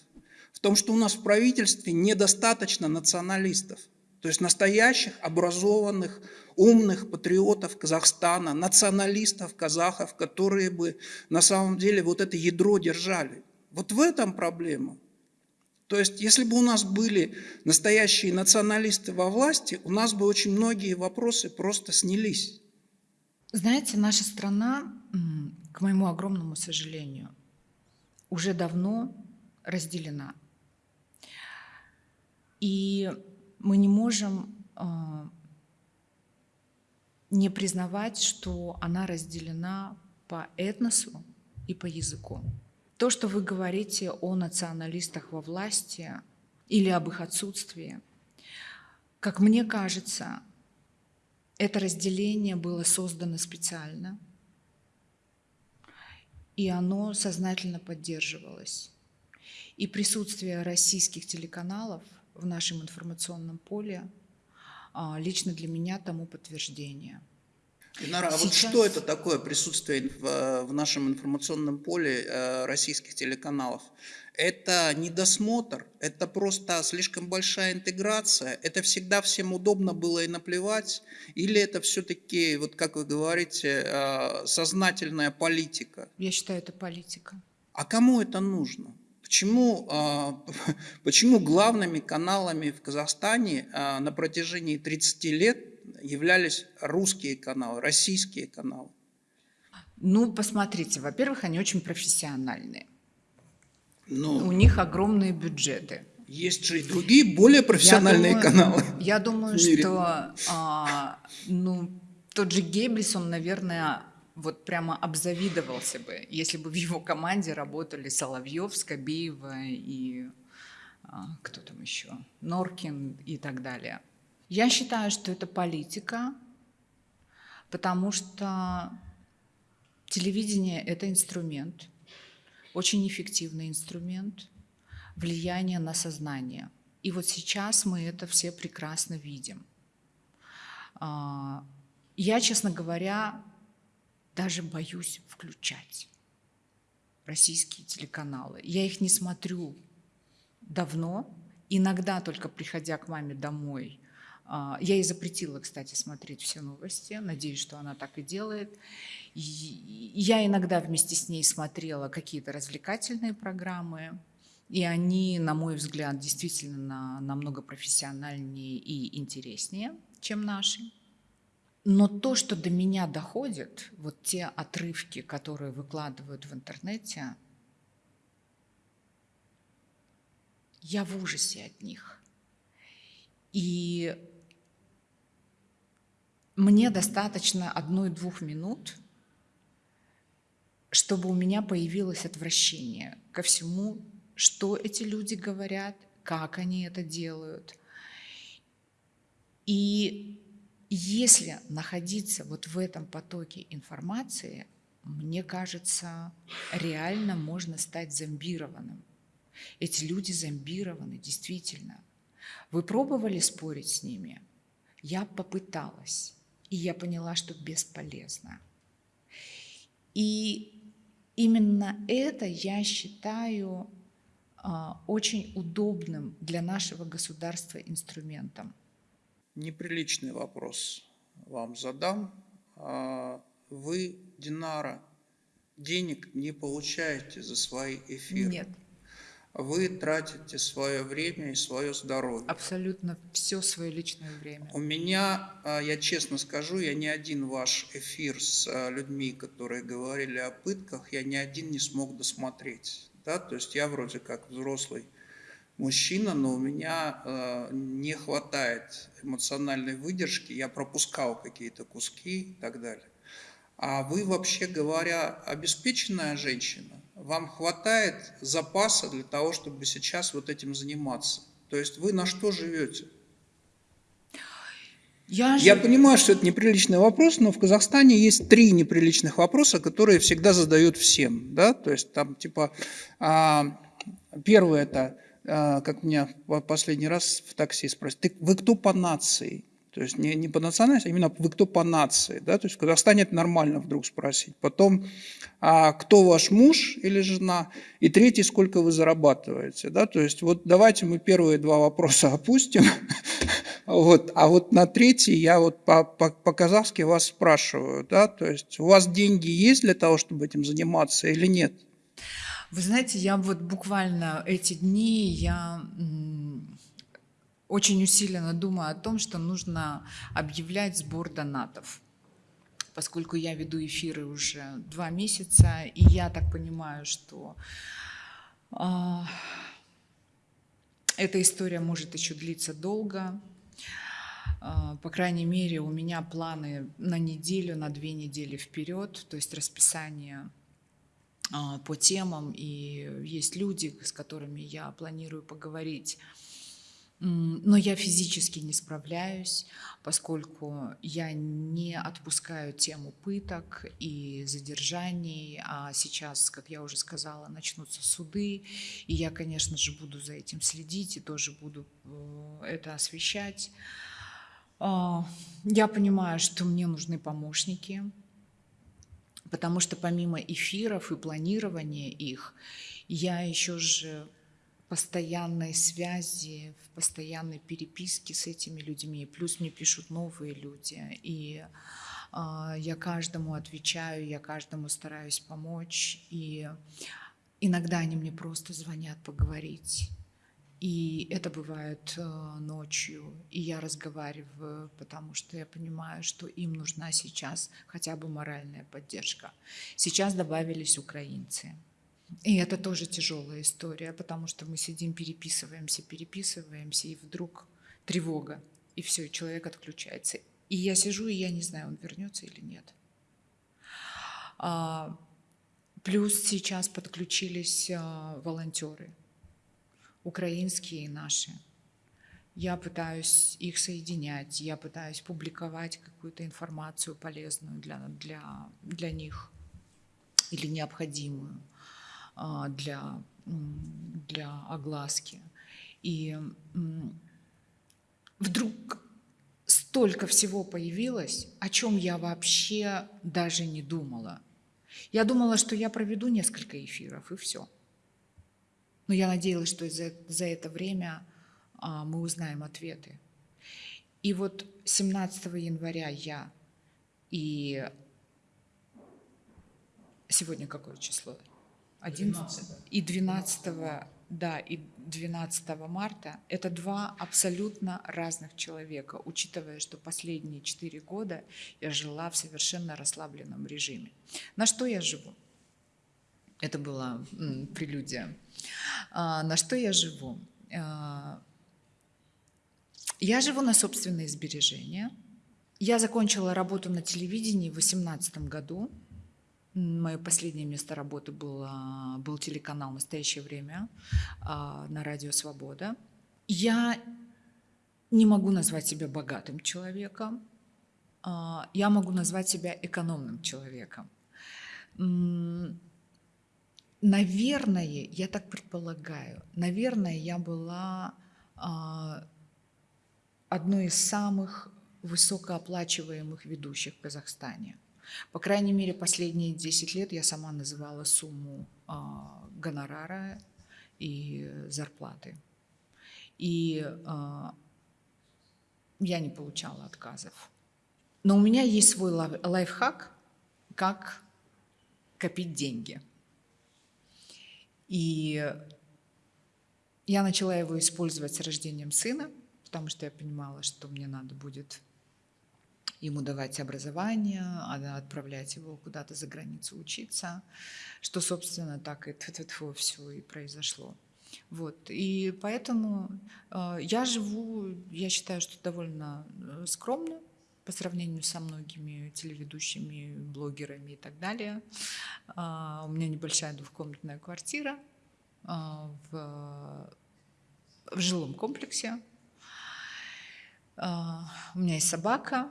В том, что у нас в правительстве недостаточно националистов. То есть настоящих, образованных, умных патриотов Казахстана, националистов, казахов, которые бы на самом деле вот это ядро держали. Вот в этом проблема. То есть, если бы у нас были настоящие националисты во власти, у нас бы очень многие вопросы просто снялись. Знаете, наша страна, к моему огромному сожалению, уже давно разделена. И мы не можем э, не признавать, что она разделена по этносу и по языку. То, что вы говорите о националистах во власти или об их отсутствии, как мне кажется, это разделение было создано специально, и оно сознательно поддерживалось. И присутствие российских телеканалов в нашем информационном поле а, лично для меня тому подтверждение – Динара, а вот что это такое присутствие в, в нашем информационном поле э, российских телеканалов? Это недосмотр, это просто слишком большая интеграция, это всегда всем удобно было и наплевать, или это все-таки, вот как вы говорите, э, сознательная политика? Я считаю, это политика. А кому это нужно? Почему, э, почему главными каналами в Казахстане э, на протяжении 30 лет являлись русские каналы, российские каналы? Ну, посмотрите, во-первых, они очень профессиональные. Ну, У них огромные бюджеты. Есть же и другие более профессиональные я думаю, каналы. Я думаю, что а, ну, тот же Геббельс, он, наверное, вот прямо обзавидовался бы, если бы в его команде работали Соловьев, Скобеева и а, кто там еще, Норкин и так далее. Я считаю, что это политика, потому что телевидение – это инструмент, очень эффективный инструмент влияния на сознание. И вот сейчас мы это все прекрасно видим. А, я, честно говоря, даже боюсь включать российские телеканалы. Я их не смотрю давно, иногда только приходя к маме домой – я ей запретила, кстати, смотреть все новости. Надеюсь, что она так и делает. Я иногда вместе с ней смотрела какие-то развлекательные программы. И они, на мой взгляд, действительно намного профессиональнее и интереснее, чем наши. Но то, что до меня доходит, вот те отрывки, которые выкладывают в интернете, я в ужасе от них. И мне достаточно одной-двух минут, чтобы у меня появилось отвращение ко всему, что эти люди говорят, как они это делают. И если находиться вот в этом потоке информации, мне кажется, реально можно стать зомбированным. Эти люди зомбированы, действительно. Вы пробовали спорить с ними? Я попыталась, и я поняла, что бесполезно. И именно это я считаю а, очень удобным для нашего государства инструментом. Неприличный вопрос вам задам. А, вы, Динара, денег не получаете за свои эфиры? Нет вы тратите свое время и свое здоровье. Абсолютно все свое личное время. У меня, а, я честно скажу, я ни один ваш эфир с а, людьми, которые говорили о пытках, я ни один не смог досмотреть. Да? То есть я вроде как взрослый мужчина, но у меня э, не хватает эмоциональной выдержки, я пропускал какие-то куски и так далее. А вы, вообще говоря, обеспеченная женщина? Вам хватает запаса для того, чтобы сейчас вот этим заниматься? То есть вы на что живете? Я, Я понимаю, что это неприличный вопрос, но в Казахстане есть три неприличных вопроса, которые всегда задают всем. Да? То есть там типа, а, первое это, а, как меня последний раз в такси спросили, вы кто по нации? То есть не, не по национальности, а именно вы кто по нации. Да? То есть в Казахстане нормально вдруг спросить. Потом, а кто ваш муж или жена? И третий, сколько вы зарабатываете. Да? То есть вот давайте мы первые два вопроса опустим. Вот, а вот на третий я вот по-казахски по, по вас спрашиваю. Да? То есть у вас деньги есть для того, чтобы этим заниматься или нет? Вы знаете, я вот буквально эти дни я очень усиленно думаю о том, что нужно объявлять сбор донатов. Поскольку я веду эфиры уже два месяца, и я так понимаю, что э, эта история может еще длиться долго. Э, по крайней мере, у меня планы на неделю, на две недели вперед, то есть расписание э, по темам, и есть люди, с которыми я планирую поговорить но я физически не справляюсь, поскольку я не отпускаю тему пыток и задержаний, а сейчас, как я уже сказала, начнутся суды, и я, конечно же, буду за этим следить и тоже буду это освещать. А, я понимаю, что мне нужны помощники, потому что помимо эфиров и планирования их, я еще же постоянной связи, в постоянной переписке с этими людьми. Плюс мне пишут новые люди. И э, я каждому отвечаю, я каждому стараюсь помочь. И иногда они мне просто звонят поговорить. И это бывает э, ночью, и я разговариваю, потому что я понимаю, что им нужна сейчас хотя бы моральная поддержка. Сейчас добавились украинцы. И это тоже тяжелая история, потому что мы сидим, переписываемся, переписываемся, и вдруг тревога, и все, человек отключается. И я сижу, и я не знаю, он вернется или нет. А, плюс сейчас подключились а, волонтеры, украинские и наши. Я пытаюсь их соединять, я пытаюсь публиковать какую-то информацию полезную для, для, для них или необходимую. А, для, для огласки. И вдруг столько всего появилось, о чем я вообще даже не думала. Я думала, что я проведу несколько эфиров, и все. Но я надеялась, что за, за это время а, мы узнаем ответы. И вот 17 января я и сегодня какое число? 11 и 12 да, и 12 марта – это два абсолютно разных человека, учитывая, что последние четыре года я жила в совершенно расслабленном режиме. На что я живу? Это была прелюдия. А, на что я живу? А, я живу на собственные сбережения. Я закончила работу на телевидении в 2018 году. Мое последнее место работы было, был телеканал «Настоящее время» а, на радио «Свобода». Я не могу назвать себя богатым человеком. А, я могу назвать себя экономным человеком. Наверное, я так предполагаю, наверное, я была а, одной из самых высокооплачиваемых ведущих в Казахстане. По крайней мере, последние 10 лет я сама называла сумму а, гонорара и зарплаты. И а, я не получала отказов. Но у меня есть свой лайфхак, как копить деньги – и я начала его использовать с рождением сына, потому что я понимала, что мне надо будет ему давать образование, а отправлять его куда-то за границу учиться, что, собственно, так и все и произошло. Вот. И поэтому э, я живу, я считаю, что довольно э, скромно по сравнению со многими телеведущими, блогерами и так далее. А, у меня небольшая двухкомнатная квартира а, в, в жилом комплексе. А, у меня есть собака.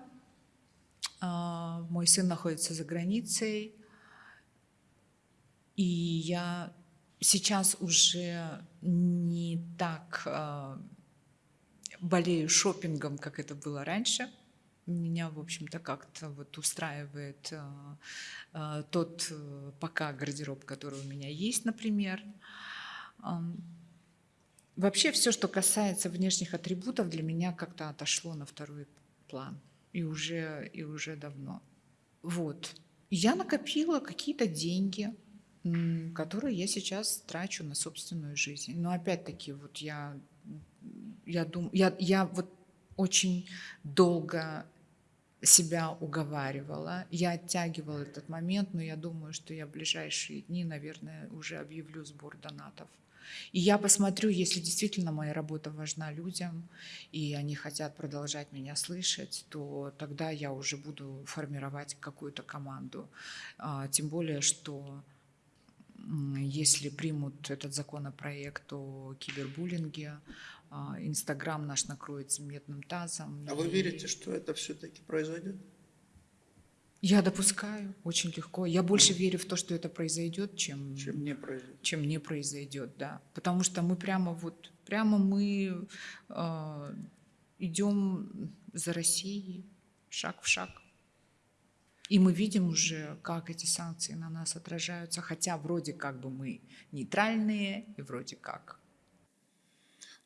Мой сын находится за границей. И я сейчас уже не так болею шопингом, как это было раньше – меня, в общем-то, как-то вот устраивает э, тот э, пока гардероб, который у меня есть, например. Вообще все, что касается внешних атрибутов, для меня как-то отошло на второй план. И уже, и уже давно. Вот. Я накопила какие-то деньги, которые я сейчас трачу на собственную жизнь. Но опять-таки, вот я, я думаю, я, я вот очень долго себя уговаривала. Я оттягивала этот момент, но я думаю, что я в ближайшие дни, наверное, уже объявлю сбор донатов. И я посмотрю, если действительно моя работа важна людям, и они хотят продолжать меня слышать, то тогда я уже буду формировать какую-то команду. А, тем более, что если примут этот законопроект о кибербуллинге, а, Инстаграм наш накроется медным тазом. А вы верите, что это все-таки произойдет? Я допускаю очень легко. Я больше верю в то, что это произойдет, чем, чем не произойдет. Чем не произойдет, да. Потому что мы прямо вот, прямо мы э, идем за Россией шаг в шаг. И мы видим уже, как эти санкции на нас отражаются, хотя вроде как бы мы нейтральные и вроде как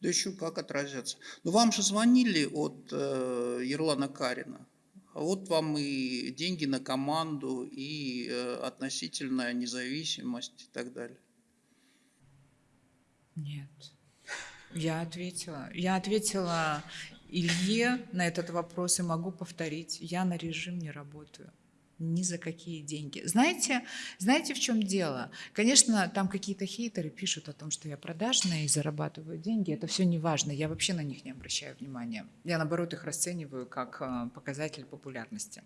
да еще как отразятся. Но вам же звонили от э, Ерлана Карина. Вот вам и деньги на команду, и э, относительная независимость и так далее. Нет. Я ответила. Я ответила Илье на этот вопрос и могу повторить. Я на режим не работаю ни за какие деньги. Знаете, знаете, в чем дело? Конечно, там какие-то хейтеры пишут о том, что я продажная и зарабатываю деньги. Это все не важно. Я вообще на них не обращаю внимания. Я, наоборот, их расцениваю как э, показатель популярности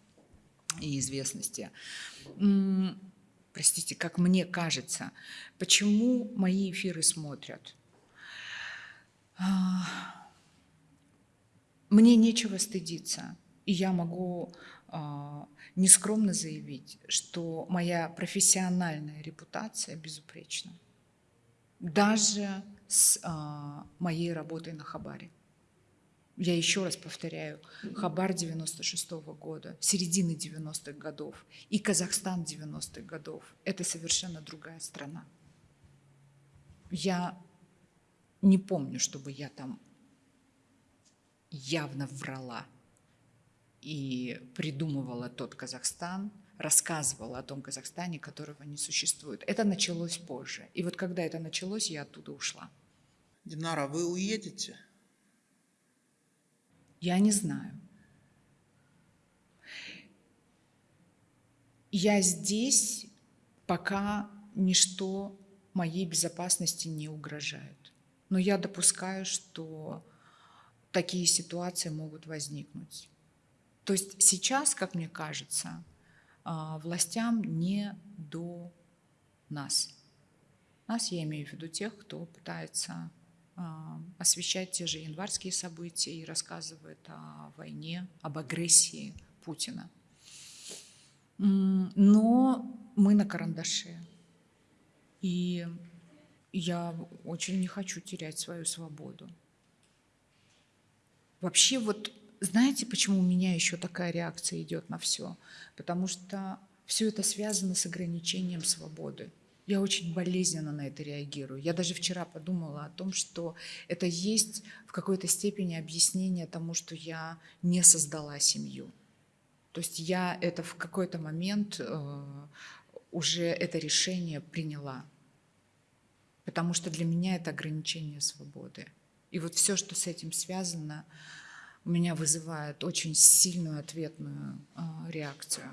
и известности. Простите, как мне кажется, почему мои эфиры смотрят? А, мне нечего стыдиться, и я могу нескромно заявить, что моя профессиональная репутация безупречна. Даже с а, моей работой на Хабаре. Я еще раз повторяю, Хабар 96 -го года, середины 90-х годов и Казахстан 90-х годов – это совершенно другая страна. Я не помню, чтобы я там явно врала и придумывала тот Казахстан, рассказывала о том Казахстане, которого не существует. Это началось позже. И вот когда это началось, я оттуда ушла. Динара, вы уедете? Я не знаю. Я здесь, пока ничто моей безопасности не угрожает. Но я допускаю, что такие ситуации могут возникнуть. То есть сейчас, как мне кажется, а, властям не до нас. Нас, я имею в виду тех, кто пытается а, освещать те же январские события и рассказывает о войне, об агрессии Путина. Но мы на карандаше. И я очень не хочу терять свою свободу. Вообще вот знаете, почему у меня еще такая реакция идет на все? Потому что все это связано с ограничением свободы. Я очень болезненно на это реагирую. Я даже вчера подумала о том, что это есть в какой-то степени объяснение тому, что я не создала семью. То есть я это в какой-то момент э, уже это решение приняла. Потому что для меня это ограничение свободы. И вот все, что с этим связано, у меня вызывает очень сильную ответную э, реакцию.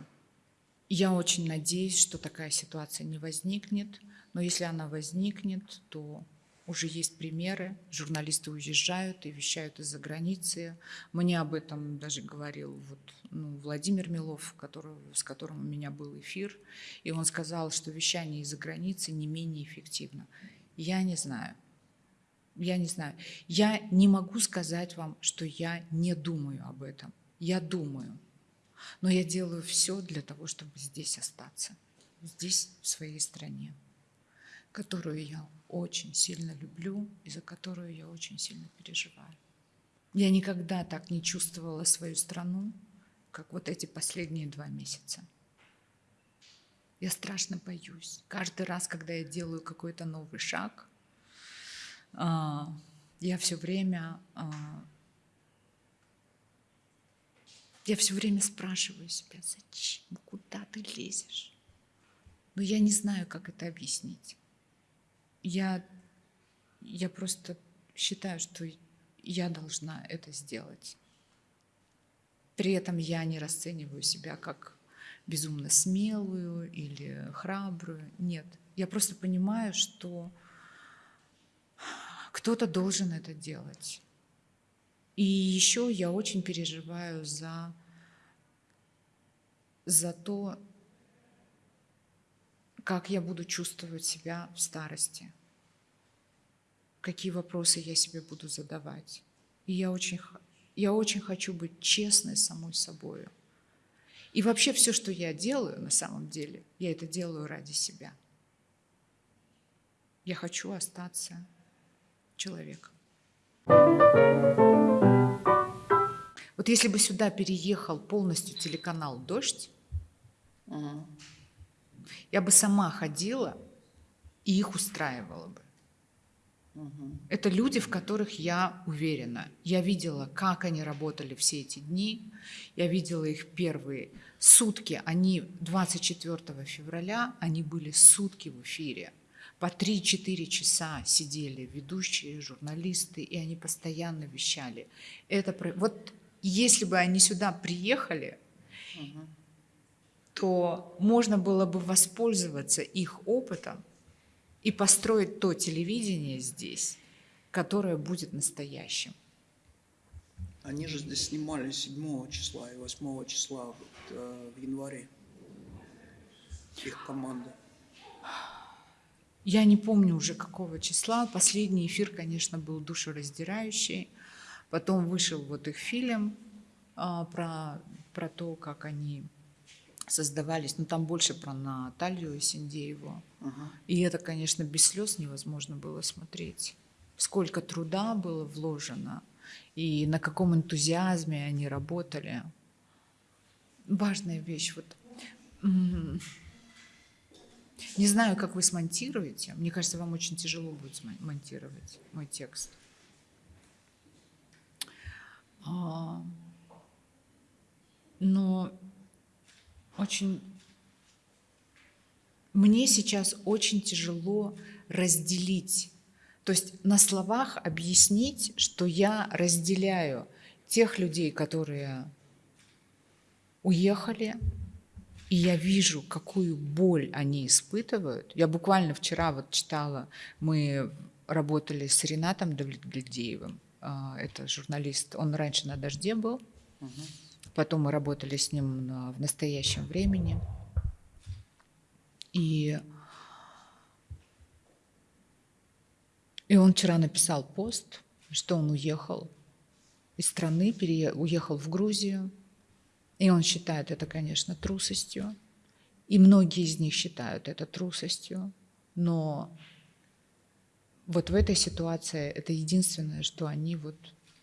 Я очень надеюсь, что такая ситуация не возникнет, но если она возникнет, то уже есть примеры. Журналисты уезжают и вещают из-за границы. Мне об этом даже говорил вот, ну, Владимир Милов, который, с которым у меня был эфир. И он сказал, что вещание из-за границы не менее эффективно. Я не знаю. Я не знаю. Я не могу сказать вам, что я не думаю об этом. Я думаю. Но я делаю все для того, чтобы здесь остаться. Здесь, в своей стране, которую я очень сильно люблю и за которую я очень сильно переживаю. Я никогда так не чувствовала свою страну, как вот эти последние два месяца. Я страшно боюсь. Каждый раз, когда я делаю какой-то новый шаг, я все время, а, я все время спрашиваю себя, зачем, куда ты лезешь? Но я не знаю, как это объяснить. Я, я просто считаю, что я должна это сделать. При этом я не расцениваю себя как безумно смелую или храбрую. Нет, я просто понимаю, что кто-то должен это делать. И еще я очень переживаю за, за то, как я буду чувствовать себя в старости, какие вопросы я себе буду задавать. И я очень, я очень хочу быть честной самой собой. И вообще все, что я делаю на самом деле, я это делаю ради себя. Я хочу остаться человек. Вот если бы сюда переехал полностью телеканал «Дождь», угу. я бы сама ходила и их устраивала бы. Угу. Это люди, в которых я уверена. Я видела, как они работали все эти дни. Я видела их первые сутки. Они 24 февраля, они были сутки в эфире по 3-4 часа сидели ведущие, журналисты, и они постоянно вещали. Это, вот если бы они сюда приехали, угу. то можно было бы воспользоваться их опытом и построить то телевидение здесь, которое будет настоящим. Они же здесь снимали 7 числа и 8 числа вот, э, в январе. Их команда. Я не помню уже какого числа. Последний эфир, конечно, был душераздирающий. Потом вышел вот их фильм а, про, про то, как они создавались. Ну, там больше про Наталью Синдееву. Угу. И это, конечно, без слез невозможно было смотреть. Сколько труда было вложено и на каком энтузиазме они работали. Важная вещь. Вот не знаю, как вы смонтируете. Мне кажется, вам очень тяжело будет монтировать мой текст. А, но очень... Мне сейчас очень тяжело разделить То есть на словах объяснить, что я разделяю тех людей, которые уехали, и я вижу, какую боль они испытывают. Я буквально вчера вот читала, мы работали с Ренатом Давлетгильдеевым, а, это журналист, он раньше на «Дожде» был, угу. потом мы работали с ним в настоящем времени. И И он вчера написал пост, что он уехал из страны, уехал в Грузию. И он считает это, конечно, трусостью. И многие из них считают это трусостью. Но вот в этой ситуации это единственное, что они вот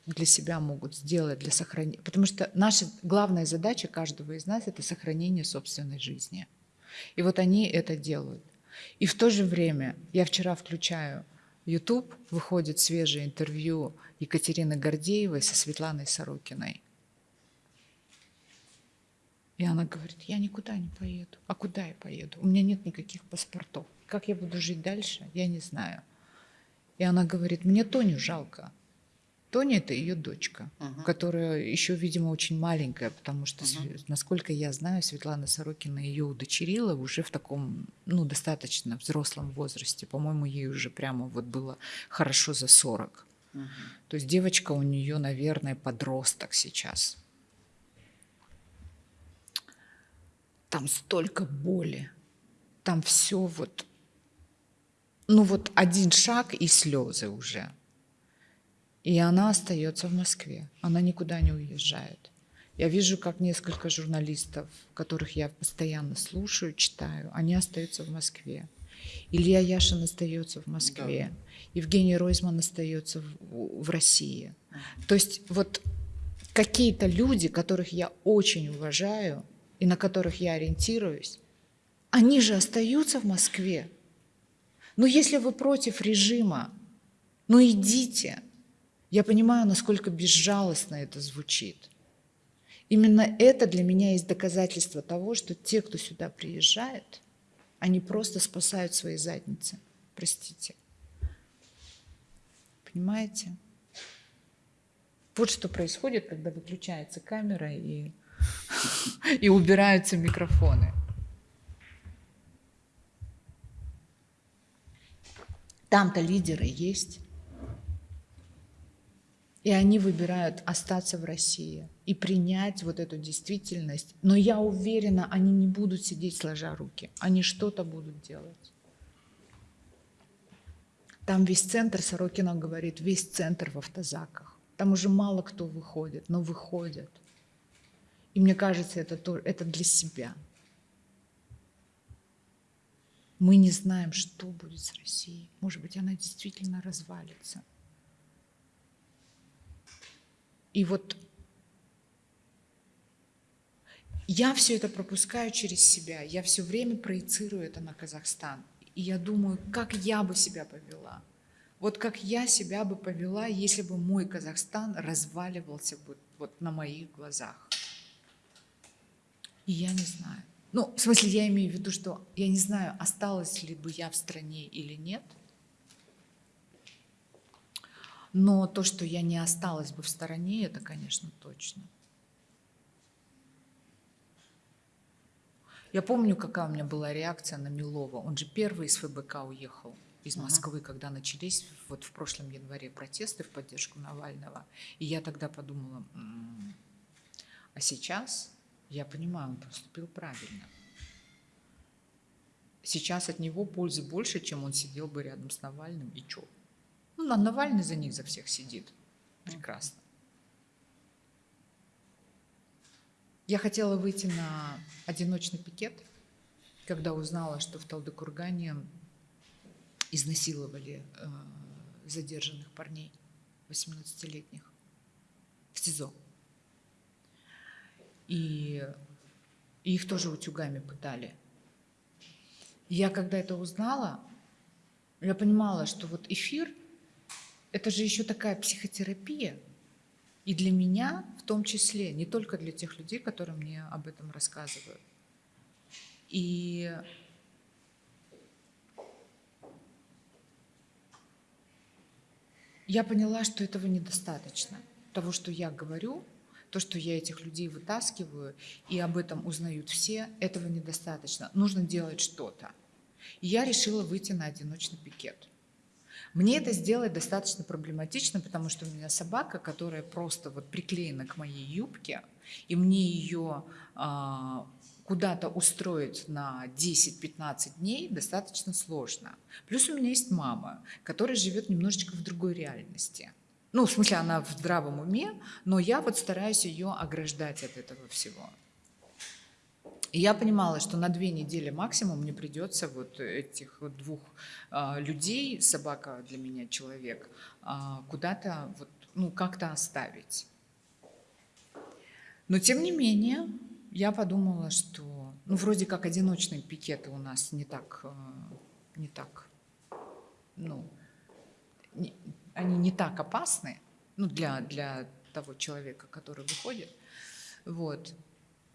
для себя могут сделать, для сохранения. Потому что наша главная задача каждого из нас – это сохранение собственной жизни. И вот они это делают. И в то же время я вчера включаю YouTube выходит свежее интервью Екатерины Гордеевой со Светланой Сорокиной. И она говорит, я никуда не поеду. А куда я поеду? У меня нет никаких паспортов. Как я буду жить дальше, я не знаю. И она говорит, мне Тоню жалко. Тоня – это ее дочка, uh-huh. которая еще, видимо, очень маленькая, потому что, uh-huh. насколько я знаю, Светлана Сорокина ее удочерила уже в таком, ну, достаточно взрослом возрасте. По-моему, ей уже прямо вот было хорошо за 40. Uh-huh. То есть девочка у нее, наверное, подросток сейчас. Там столько боли, там все вот, ну вот один шаг и слезы уже – и она остается в Москве, она никуда не уезжает. Я вижу, как несколько журналистов, которых я постоянно слушаю, читаю, они остаются в Москве. Илья Яшин остается в Москве, да. Евгений Ройзман остается в, в России. То есть вот какие-то люди, которых я очень уважаю и на которых я ориентируюсь, они же остаются в Москве. Но если вы против режима, ну идите, я понимаю, насколько безжалостно это звучит. Именно это для меня есть доказательство того, что те, кто сюда приезжает, они просто спасают свои задницы. Простите. Понимаете? Вот что происходит, когда выключается камера и, и убираются микрофоны. Там-то лидеры есть. И они выбирают остаться в России и принять вот эту действительность. Но я уверена, они не будут сидеть сложа руки. Они что-то будут делать. Там весь центр, Сорокина говорит, весь центр в автозаках. Там уже мало кто выходит, но выходят. И мне кажется, это, то, это для себя. Мы не знаем, что будет с Россией. Может быть, она действительно развалится. И вот я все это пропускаю через себя, я все время проецирую это на Казахстан. И я думаю, как я бы себя повела. Вот как я себя бы повела, если бы мой Казахстан разваливался бы вот на моих глазах. И я не знаю. Ну, в смысле, я имею в виду, что я не знаю, осталась ли бы я в стране или нет – но то, что я не осталась бы в стороне, это, конечно, точно. Я помню, какая у меня была реакция на Милова. Он же первый из ФБК уехал из Москвы, uh-huh. когда начались вот в прошлом январе протесты в поддержку Навального. И я тогда подумала, а сейчас я понимаю, он поступил правильно. Сейчас от него пользы больше, чем он сидел бы рядом с Навальным и чё? Ну, а Навальный за них за всех сидит. Прекрасно. Я хотела выйти на одиночный пикет, когда узнала, что в Талдыкургане изнасиловали э, задержанных парней, 18-летних, в СИЗО. И, их тоже утюгами пытали. я когда это узнала, я понимала, что вот эфир – это же еще такая психотерапия. И для меня в том числе, не только для тех людей, которые мне об этом рассказывают. И Я поняла, что этого недостаточно. Того, что я говорю, то, что я этих людей вытаскиваю, и об этом узнают все, этого недостаточно. Нужно делать что-то. И я решила выйти на одиночный пикет. Мне это сделать достаточно проблематично, потому что у меня собака, которая просто вот приклеена к моей юбке, и мне ее а, куда-то устроить на 10-15 дней достаточно сложно. Плюс у меня есть мама, которая живет немножечко в другой реальности. Ну, в смысле, она в здравом уме, но я вот стараюсь ее ограждать от этого всего. И я понимала, что на две недели максимум мне придется вот этих двух а, людей, собака для меня человек, а, куда-то вот, ну, как-то оставить. Но тем не менее, я подумала, что, ну, вроде как одиночные пикеты у нас не так, а, не так, ну, не, они не так опасны, ну, для, для того человека, который выходит. Вот.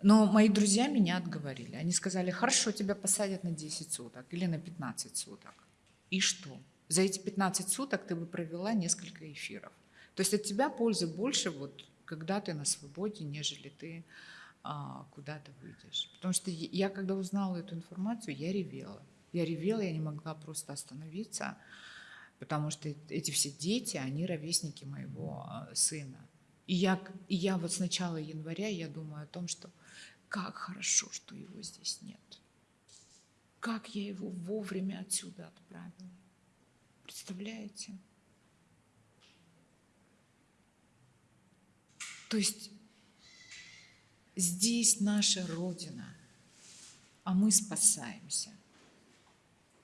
Но мои друзья меня отговорили. Они сказали, хорошо, тебя посадят на 10 суток или на 15 суток. И что? За эти 15 суток ты бы провела несколько эфиров. То есть от тебя пользы больше, вот, когда ты на свободе, нежели ты а, куда-то выйдешь. Потому что я, когда узнала эту информацию, я ревела. Я ревела, я не могла просто остановиться, потому что эти все дети, они ровесники моего а, сына. И я, и я вот с начала января я думаю о том, что как хорошо, что его здесь нет. Как я его вовремя отсюда отправила. Представляете? То есть здесь наша Родина, а мы спасаемся.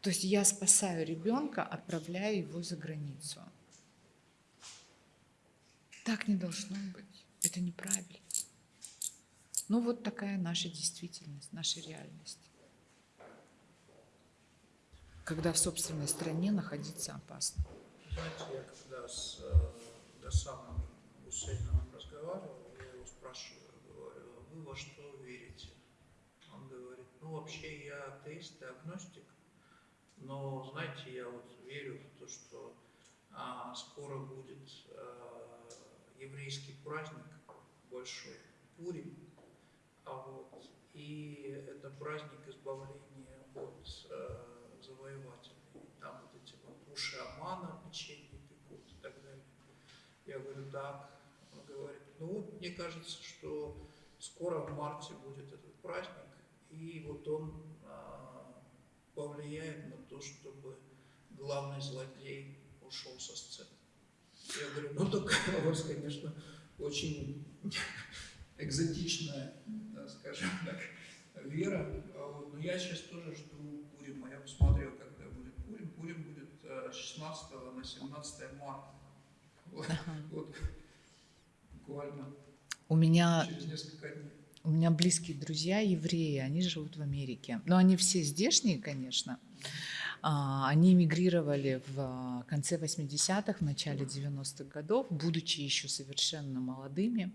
То есть я спасаю ребенка, отправляя его за границу. Так не должно быть. Это неправильно. Ну вот такая наша действительность, наша реальность. Когда в собственной стране находиться опасно. Знаете, я когда с э, Досамом Гусейновым разговаривал, я его спрашиваю, говорю, «А вы во что верите? Он говорит, ну вообще я атеист и агностик, но знаете, я вот верю в то, что а, скоро будет а, еврейский праздник большой, Пурим, а вот, и это праздник избавления от э, завоевателей. Там вот эти вот уши Амана, печенье пекут и так далее. Я говорю, так. Он говорит, ну вот, мне кажется, что скоро в марте будет этот праздник, и вот он повлияет на то, чтобы главный злодей ушел со сцены. Я говорю, ну так у вас, конечно, очень экзотичная, да, скажем так, вера. А вот, но я сейчас тоже жду Пурима. Я посмотрел, когда будет Пурим. Пурим будет э, с 16 на 17 марта. Вот, вот буквально у меня, через несколько дней. У меня близкие друзья евреи, они живут в Америке. Но они все здешние, конечно. А, они эмигрировали в конце 80-х, в начале 90-х годов, будучи еще совершенно молодыми.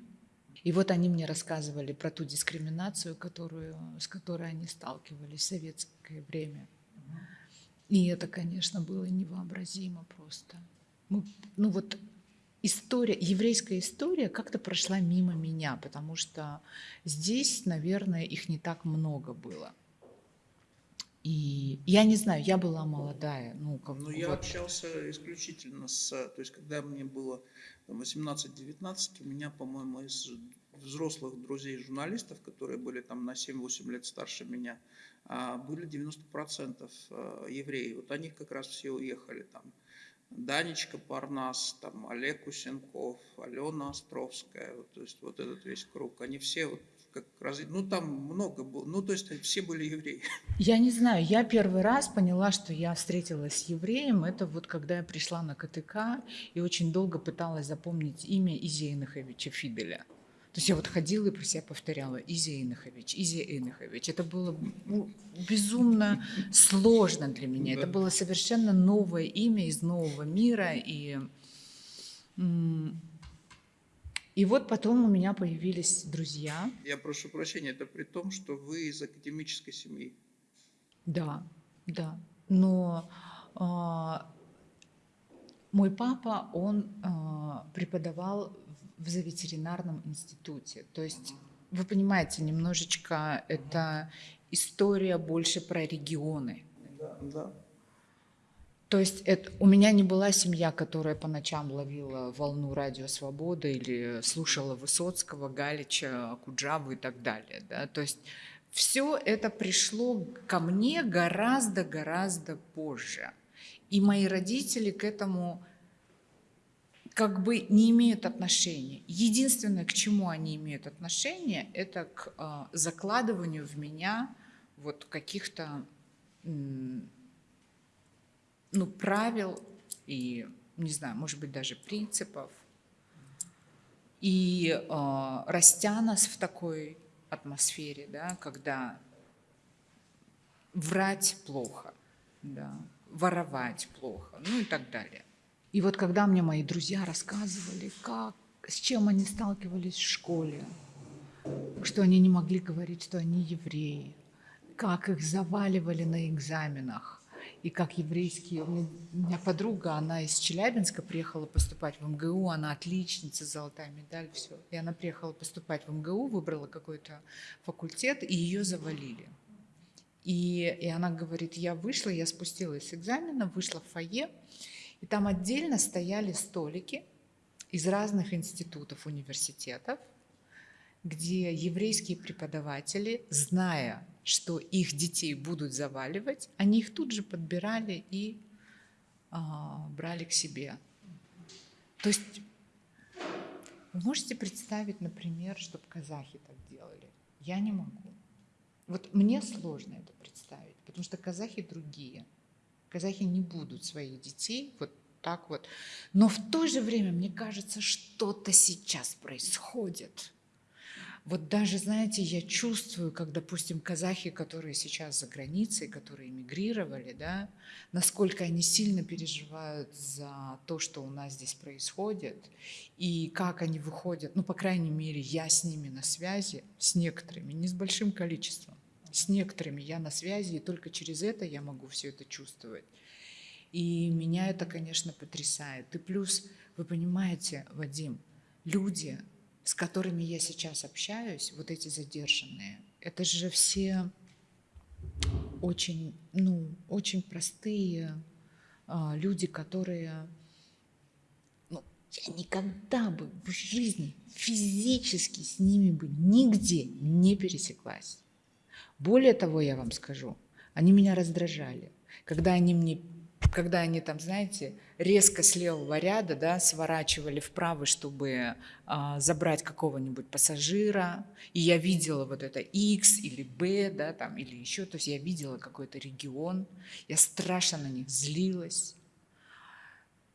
И вот они мне рассказывали про ту дискриминацию, которую, с которой они сталкивались в советское время. И это, конечно, было невообразимо просто. Мы, ну вот история, еврейская история как-то прошла мимо меня, потому что здесь, наверное, их не так много было. И я не знаю, я была молодая. Ну, как ну я общался исключительно с... То есть, когда мне было 18-19, у меня, по-моему, из взрослых друзей-журналистов, которые были там на 7-8 лет старше меня, а, были 90% э, евреи. Вот они как раз все уехали там. Данечка Парнас, там Олег Кусенков, Алена Островская, вот, то есть вот этот весь круг, они все вот как раз, ну там много было, ну то есть все были евреи. Я не знаю, я первый раз поняла, что я встретилась с евреем, это вот когда я пришла на КТК и очень долго пыталась запомнить имя Изия Инаховича Фиделя. То есть я вот ходила и про себя повторяла Изия Инахович, Изия Инахович. Это было ну, безумно сложно для меня. Это было совершенно новое имя из нового мира. И и вот потом у меня появились друзья. Я прошу прощения, это при том, что вы из академической семьи. Да, да. Но а, Мой папа, он э, преподавал в зооветеринарном институте. То есть, вы понимаете, немножечко это история больше про регионы. Да, да. То есть это, у меня не была семья, которая по ночам ловила волну радио «Свобода» или слушала Высоцкого, Галича, Куджаву и так далее. Да? То есть все это пришло ко мне гораздо-гораздо позже. И мои родители к этому как бы не имеют отношения. Единственное, к чему они имеют отношение, это к э, закладыванию в меня вот каких-то ну, правил и, не знаю, может быть, даже принципов. И э, растя нас в такой атмосфере, да, когда врать плохо, да, воровать плохо, ну и так далее. И вот когда мне мои друзья рассказывали, как, с чем они сталкивались в школе, что они не могли говорить, что они евреи, как их заваливали на экзаменах, и как еврейские. У меня подруга, она из Челябинска приехала поступать в МГУ, она отличница, золотая медаль, все. И она приехала поступать в МГУ, выбрала какой-то факультет, и ее завалили. И, и она говорит, я вышла, я спустилась с экзамена, вышла в фойе, и там отдельно стояли столики из разных институтов, университетов, где еврейские преподаватели, зная, что их детей будут заваливать, они их тут же подбирали и а, брали к себе. То есть вы можете представить, например, чтобы казахи так делали? Я не могу. Вот мне сложно это представить, потому что казахи другие. Казахи не будут своих детей вот так вот. Но в то же время, мне кажется, что-то сейчас происходит. Вот даже, знаете, я чувствую, как, допустим, казахи, которые сейчас за границей, которые эмигрировали, да, насколько они сильно переживают за то, что у нас здесь происходит, и как они выходят, ну, по крайней мере, я с ними на связи, с некоторыми, не с большим количеством, с некоторыми я на связи, и только через это я могу все это чувствовать. И меня это, конечно, потрясает. И плюс, вы понимаете, Вадим, люди, с которыми я сейчас общаюсь, вот эти задержанные, это же все очень, ну, очень простые а, люди, которые, ну, я никогда бы в жизни физически с ними бы нигде не пересеклась. Более того, я вам скажу, они меня раздражали, когда они мне когда они там, знаете, резко с левого ряда да, сворачивали вправо, чтобы а, забрать какого-нибудь пассажира, и я видела вот это X или B, да, там, или еще, то есть я видела какой-то регион, я страшно на них злилась.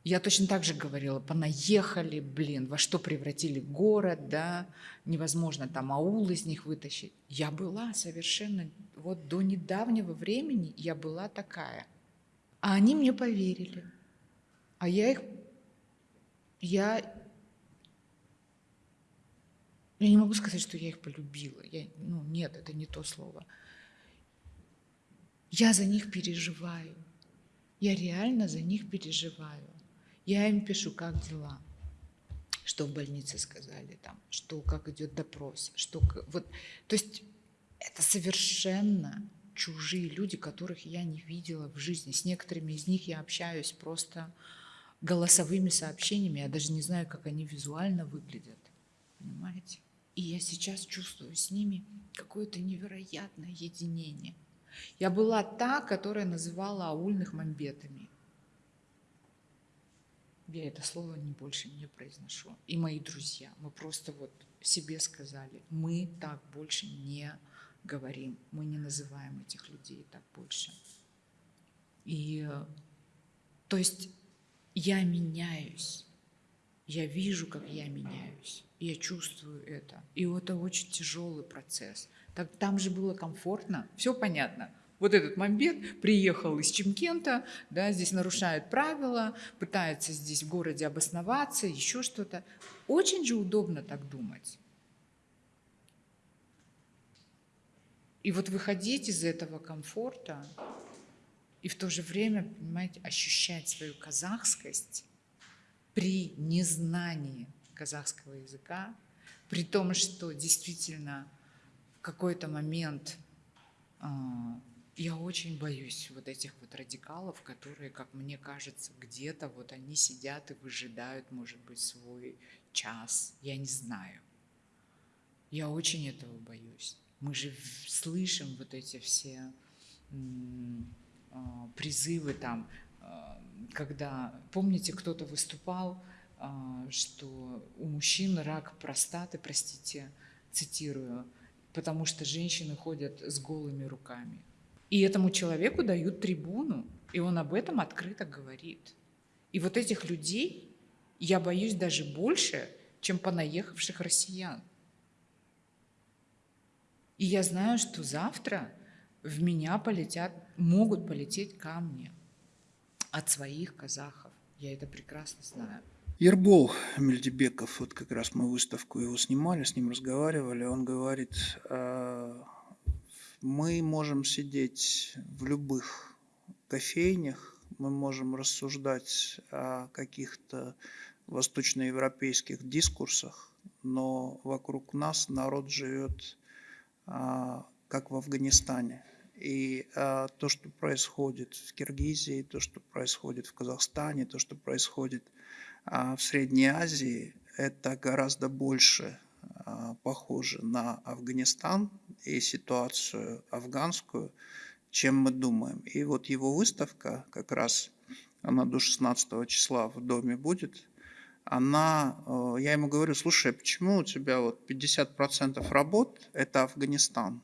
Я точно так же говорила, понаехали, блин, во что превратили город, да, невозможно там аул из них вытащить. Я была совершенно, вот до недавнего времени я была такая – а они мне поверили. А я их... Я... Я не могу сказать, что я их полюбила. Я, ну, нет, это не то слово. Я за них переживаю. Я реально за них переживаю. Я им пишу, как дела, что в больнице сказали, там, что как идет допрос, что вот, то есть это совершенно чужие люди, которых я не видела в жизни. С некоторыми из них я общаюсь просто голосовыми сообщениями, я даже не знаю, как они визуально выглядят. Понимаете? И я сейчас чувствую с ними какое-то невероятное единение. Я была та, которая называла аульных мамбетами. Я это слово не больше не произношу. И мои друзья, мы просто вот себе сказали, мы так больше не говорим, мы не называем этих людей так больше. И то есть я меняюсь, я вижу, как я меняюсь, я чувствую это. И это очень тяжелый процесс. Так, там же было комфортно, все понятно. Вот этот мамбет приехал из Чемкента, да, здесь нарушает правила, пытается здесь в городе обосноваться, еще что-то. Очень же удобно так думать. И вот выходить из этого комфорта и в то же время, понимаете, ощущать свою казахскость, при незнании казахского языка, при том, что действительно в какой-то момент а, я очень боюсь вот этих вот радикалов, которые, как мне кажется, где-то вот они сидят и выжидают, может быть, свой час. Я не знаю. Я очень этого боюсь. Мы же слышим вот эти все а, призывы там, а, когда, помните, кто-то выступал, а, что у мужчин рак простаты, простите, цитирую, потому что женщины ходят с голыми руками. И этому человеку дают трибуну, и он об этом открыто говорит. И вот этих людей я боюсь даже больше, чем понаехавших россиян. И я знаю, что завтра в меня полетят, могут полететь камни от своих казахов. Я это прекрасно знаю. Ербол Мельдебеков, вот как раз мы выставку его снимали, с ним разговаривали, он говорит, «А, мы можем сидеть в любых кофейнях, мы можем рассуждать о каких-то восточноевропейских дискурсах, но вокруг нас народ живет а, как в Афганистане. И а, то, что происходит в Киргизии, то, что происходит в Казахстане, то, что происходит а, в Средней Азии, это гораздо больше а, похоже на Афганистан и ситуацию афганскую, чем мы думаем. И вот его выставка, как раз она до 16 числа в доме будет, она, э, я ему говорю, слушай, почему у тебя вот 50% работ – это Афганистан,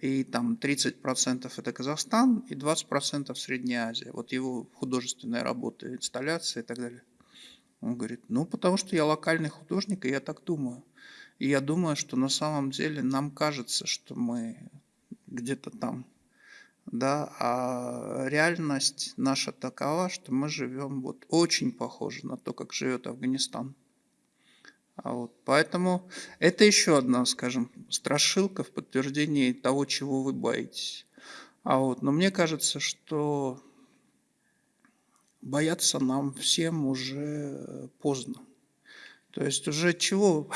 и там 30% это Казахстан, и 20% Средняя Азия. Вот его художественные работы, инсталляции и так далее. Он говорит, ну, потому что я локальный художник, и я так думаю. И я думаю, что на самом деле нам кажется, что мы где-то там, да, а реальность наша такова, что мы живем вот очень похоже на то, как живет Афганистан. А вот, поэтому это еще одна, скажем, страшилка в подтверждении того, чего вы боитесь. А вот, но мне кажется, что бояться нам всем уже поздно. То есть уже чего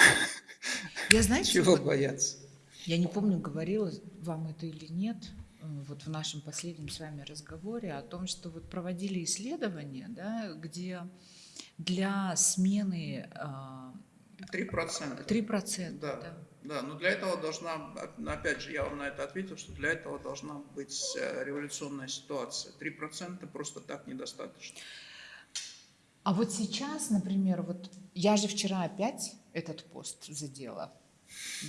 я, знаете, Чего вот, бояться? Я не помню, говорила вам это или нет, э, вот в нашем последнем с вами разговоре о том, что вот проводили исследования, да, где для смены... А, три процента. Три процента, да. да. Да, но для этого должна, опять же, я вам на это ответил, что для этого должна быть э, революционная ситуация. Три процента просто так недостаточно. А вот сейчас, например, вот я же вчера опять этот пост задела.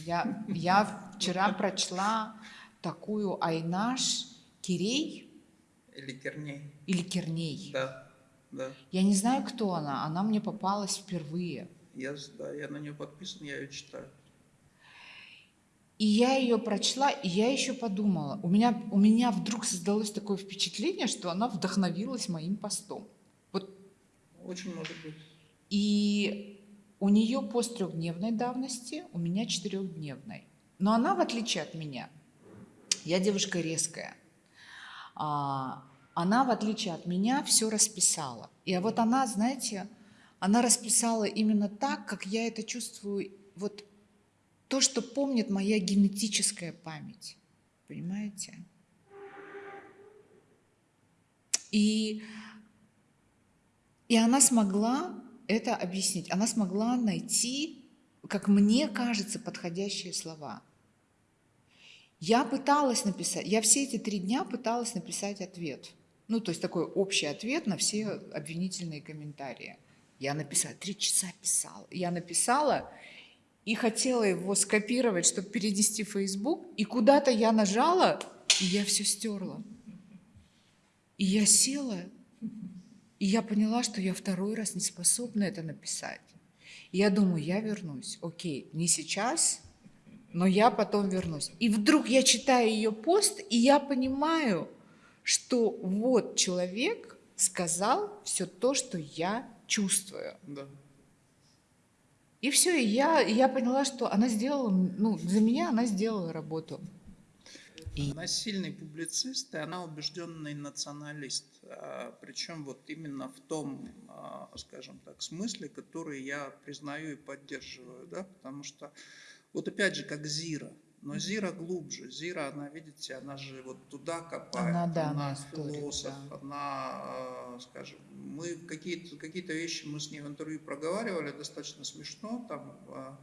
Я, я вчера прочла такую Айнаш Кирей. Или Керней. Или Керней. Да, да. Я не знаю, кто она. Она мне попалась впервые. Я, да, я на нее подписан, я ее читаю. И я ее прочла, и я еще подумала. У меня, у меня вдруг создалось такое впечатление, что она вдохновилась моим постом. Очень может быть. И у нее пост трехдневной давности, у меня четырехдневной. Но она, в отличие от меня, я девушка резкая. А, она, в отличие от меня, все расписала. И вот она, знаете, она расписала именно так, как я это чувствую, вот то, что помнит моя генетическая память. Понимаете? И и она смогла это объяснить. Она смогла найти, как мне кажется, подходящие слова. Я пыталась написать, я все эти три дня пыталась написать ответ. Ну, то есть такой общий ответ на все обвинительные комментарии. Я написала, три часа писала. Я написала и хотела его скопировать, чтобы перенести в Facebook, и куда-то я нажала, и я все стерла. И я села и я поняла, что я второй раз не способна это написать. И я думаю, я вернусь. Окей, не сейчас, но я потом вернусь. И вдруг я читаю ее пост, и я понимаю, что вот человек сказал все то, что я чувствую. Да. И все, и я, я поняла, что она сделала, ну, за меня она сделала работу. И Она сильный публицист, и она убежденный националист. А, Причем вот именно в том, а, скажем так, смысле, который я признаю и поддерживаю, да, потому что вот опять же, как Зира, но Зира глубже. Зира, она, видите, она же вот туда копает. Она, да, она историк, философ, да. она, э, скажем, мы какие-то какие вещи мы с ней в интервью проговаривали, достаточно смешно, там, э,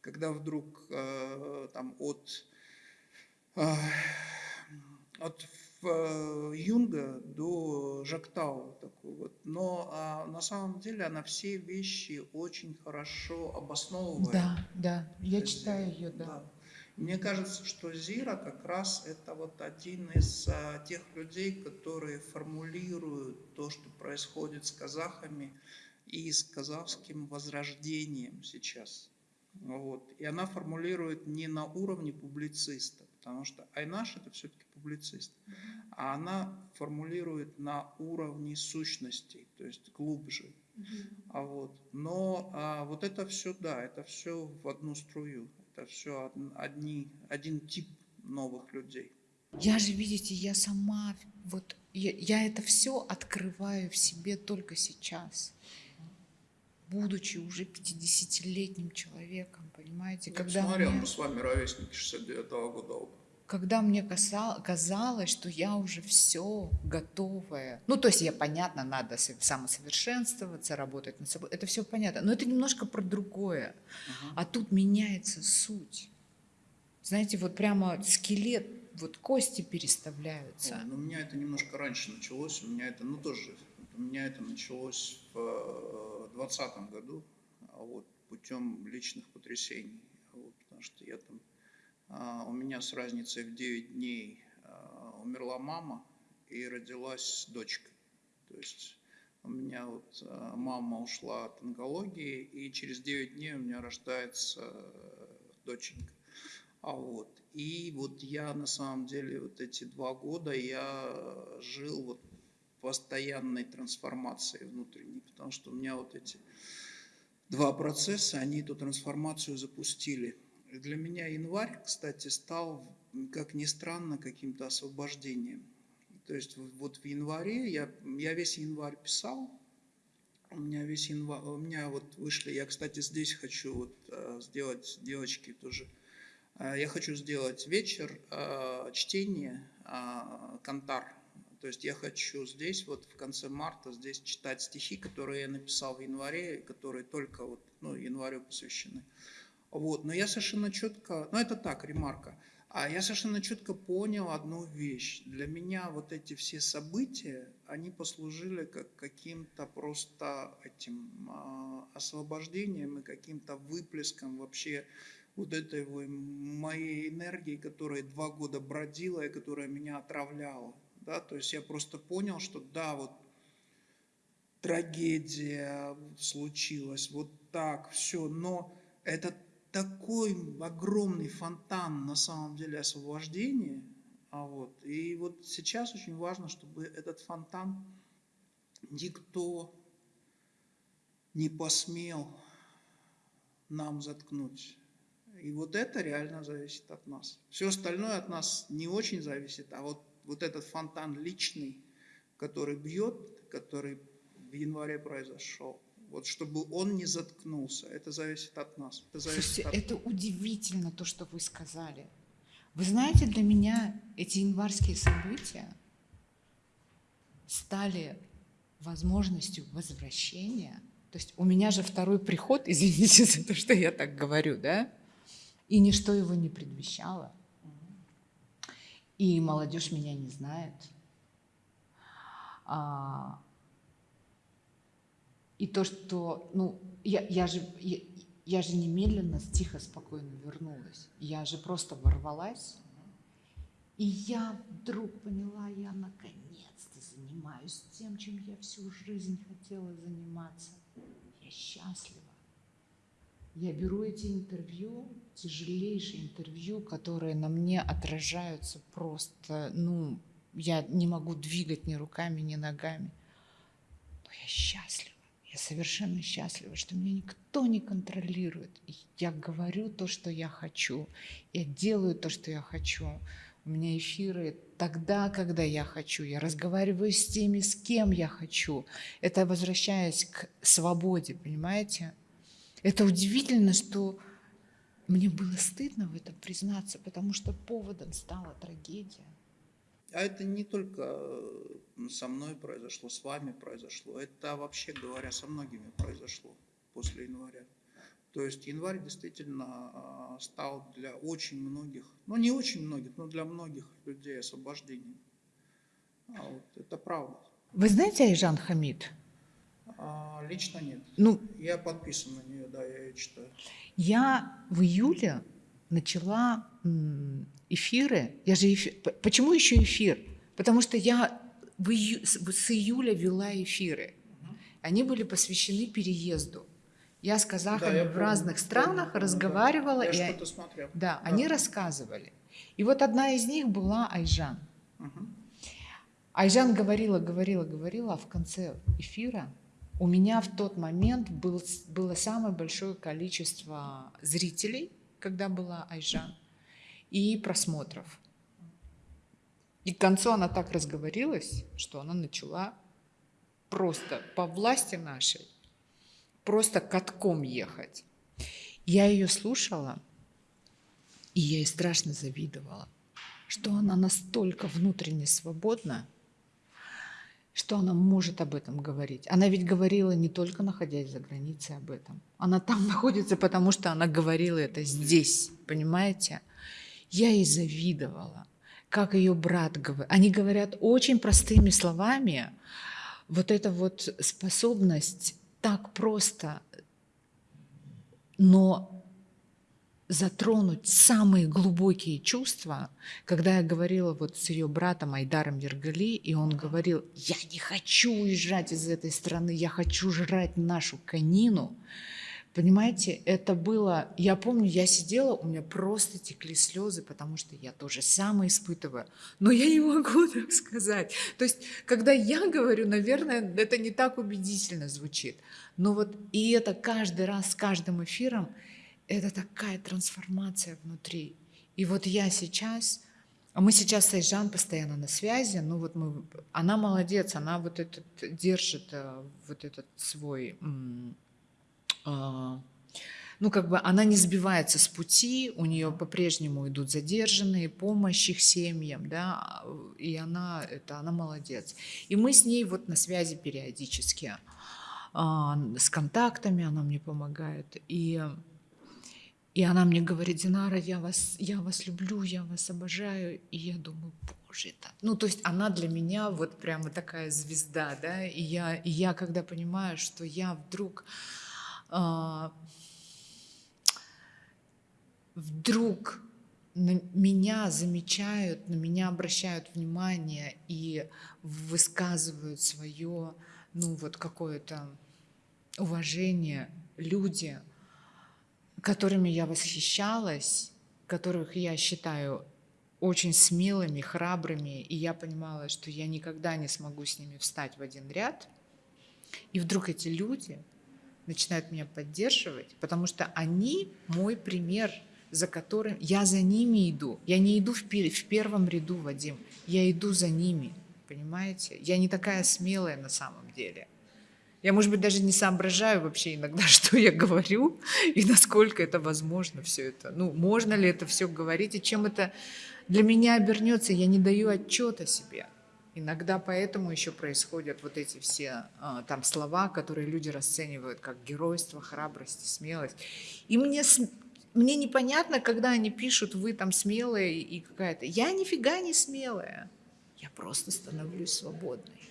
когда вдруг э, там от, от Юнга до Жактау такой вот. Но а, на самом деле она все вещи очень хорошо обосновывает. да, да, я читаю ее, да. Мне кажется, что Зира как раз это вот один из а, тех людей, которые формулируют то, что происходит с казахами и с казахским возрождением сейчас. Вот. И она формулирует не на уровне публициста, потому что Айнаш это все-таки публицист, а она формулирует на уровне сущностей, то есть глубже. А вот. Но а, вот это все, да, это все в одну струю. Это все одни, один тип новых людей. Я же, видите, я сама, вот я, я это все открываю в себе только сейчас, будучи уже 50-летним человеком, понимаете? Я Когда посмотрел, мне- мы с вами ровесники 69 года оба. Когда мне казалось, что я уже все готовая. Ну, то есть я, понятно, надо со- самосовершенствоваться, работать над собой. Это все понятно. Но это немножко про другое. А тут меняется суть. Знаете, вот прямо скелет, вот кости переставляются. Ой, ну, у меня это немножко раньше началось, у меня это, ну тоже, у меня это началось в двадцатом году, а вот, путем личных потрясений, вот, потому что я там, а, у меня с разницей в 9 дней а, умерла мама и родилась дочка, то есть у меня вот а, мама ушла от онкологии, и через 9 дней у меня рождается э, доченька. А вот. И вот я на самом деле вот эти два года я жил вот постоянной трансформации внутренней, потому что у меня вот эти два процесса, они эту трансформацию запустили. Для меня январь, кстати, стал, как ни странно, каким-то освобождением. То есть вот в январе, я, я весь январь писал, у меня весь январь, у меня вот вышли, я, кстати, здесь хочу вот э, сделать, девочки тоже, э, я хочу сделать вечер э, чтения Кантар. То есть я хочу здесь, вот в конце марта, здесь читать стихи, которые я написал в январе, которые только вот, ну, январю посвящены. Вот, но я совершенно четко, ну это так, ремарка, а я совершенно четко понял одну вещь. Для меня вот эти все события, они послужили как каким-то просто этим а, освобождением и каким-то выплеском вообще вот этой моей энергии, которая два года бродила и которая меня отравляла. Да? То есть я просто понял, что да, вот трагедия случилась, вот так, все, но это такой огромный фонтан на самом деле освобождения, а вот, и вот сейчас очень важно, чтобы этот фонтан никто не посмел нам заткнуть. И вот это реально зависит от нас. Все остальное от нас не очень зависит, а вот, вот этот фонтан личный, который бьет, который в январе произошел, вот чтобы он не заткнулся, это зависит от нас. Это зависит Слушайте, от... это удивительно то, что вы сказали. Вы знаете, для меня эти январские события стали возможностью возвращения. То есть у меня же второй приход, извините за то, что я так говорю, да? И ничто его не предвещало. И молодежь меня не знает. А, и то, что, ну, я, я же, я, я же немедленно тихо, спокойно вернулась. Я же просто ворвалась. И я вдруг поняла, я наконец-то занимаюсь тем, чем я всю жизнь хотела заниматься. Я счастлива. Я беру эти интервью, тяжелейшие интервью, которые на мне отражаются просто, ну, я не могу двигать ни руками, ни ногами. Но я счастлива. Я совершенно счастлива, что меня никто не контролирует. Я говорю то, что я хочу. Я делаю то, что я хочу. У меня эфиры тогда, когда я хочу. Я разговариваю с теми, с кем я хочу. Это возвращаясь к свободе, понимаете? Это удивительно, что мне было стыдно в этом признаться, потому что поводом стала трагедия. А это не только э, со мной произошло, с вами произошло. Это, вообще говоря, со многими произошло после января. То есть январь действительно а, стал для очень многих, ну не очень многих, но для многих людей освобождением. А вот это правда. Вы знаете Айжан Хамид? А, лично нет. Ну, я подписан на нее, да, я ее читаю. Я в июле начала эфиры. Я же эфир... Почему еще эфир? Потому что я в ию... с июля вела эфиры. Они были посвящены переезду. Я с казахами да, я в разных странах помню, разговаривала. Да, я и... что-то. Да, да, они рассказывали. И вот одна из них была Айжан. Угу. Айжан говорила, говорила, говорила, а в конце эфира у меня в тот момент был, было самое большое количество зрителей, когда была Айжан, и просмотров. И к концу она так разговорилась, что она начала просто по власти нашей просто катком ехать. Я ее слушала, и я ей страшно завидовала, что она настолько внутренне свободна, что она может об этом говорить. Она ведь говорила не только находясь за границей об этом. Она там находится, потому что она говорила это здесь, понимаете? Я ей завидовала, как ее брат говорит. Они говорят очень простыми словами. Вот эта вот способность так просто, но затронуть самые глубокие чувства, когда я говорила вот с ее братом Айдаром Ергали, и он говорил, я не хочу уезжать из этой страны, я хочу жрать нашу конину, Понимаете, это было, я помню, я сидела, у меня просто текли слезы, потому что я тоже самое испытываю, но я не могу так сказать. То есть, когда я говорю, наверное, это не так убедительно звучит, но вот и это каждый раз с каждым эфиром, это такая трансформация внутри. И вот я сейчас, а мы сейчас с Айжан постоянно на связи, ну вот мы, она молодец, она вот этот держит э, вот этот свой ну, как бы она не сбивается с пути, у нее по-прежнему идут задержанные, помощь их семьям, да, и она, это, она молодец. И мы с ней вот на связи периодически, а, с контактами она мне помогает, и, и она мне говорит, Динара, я вас, я вас люблю, я вас обожаю, и я думаю, боже, это, ну, то есть она для меня вот прямо такая звезда, да, и я, и я когда понимаю, что я вдруг а, вдруг на меня замечают, на меня обращают внимание и высказывают свое, ну вот какое-то уважение люди, которыми я восхищалась, которых я считаю очень смелыми, храбрыми, и я понимала, что я никогда не смогу с ними встать в один ряд. И вдруг эти люди начинают меня поддерживать, потому что они мой пример, за которым я за ними иду. Я не иду в, в первом ряду, Вадим, я иду за ними, понимаете? Я не такая смелая на самом деле. Я, может быть, даже не соображаю вообще иногда, что я говорю и насколько это возможно все это. Ну, можно ли это все говорить и чем это для меня обернется, я не даю отчета себе. Иногда поэтому еще происходят вот эти все а, там слова, которые люди расценивают как геройство, храбрость, смелость. И мне, мне непонятно, когда они пишут, вы там смелые и какая-то. Я нифига не смелая. Я просто становлюсь свободной.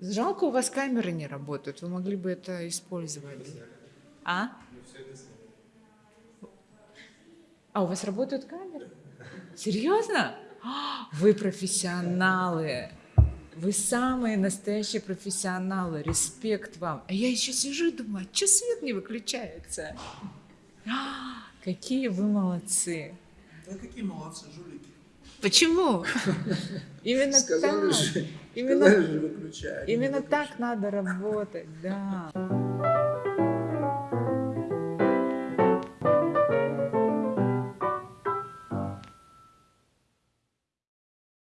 Жалко, у вас камеры не работают. Вы могли бы это использовать. А? А у вас работают камеры? Серьезно? Вы профессионалы. Вы самые настоящие профессионалы. Респект вам. А я еще сижу и думаю, а что свет не выключается? А, какие вы молодцы. Да какие молодцы, жулики. Почему? Именно сказали так. Же, именно же выключай, именно так надо работать, да.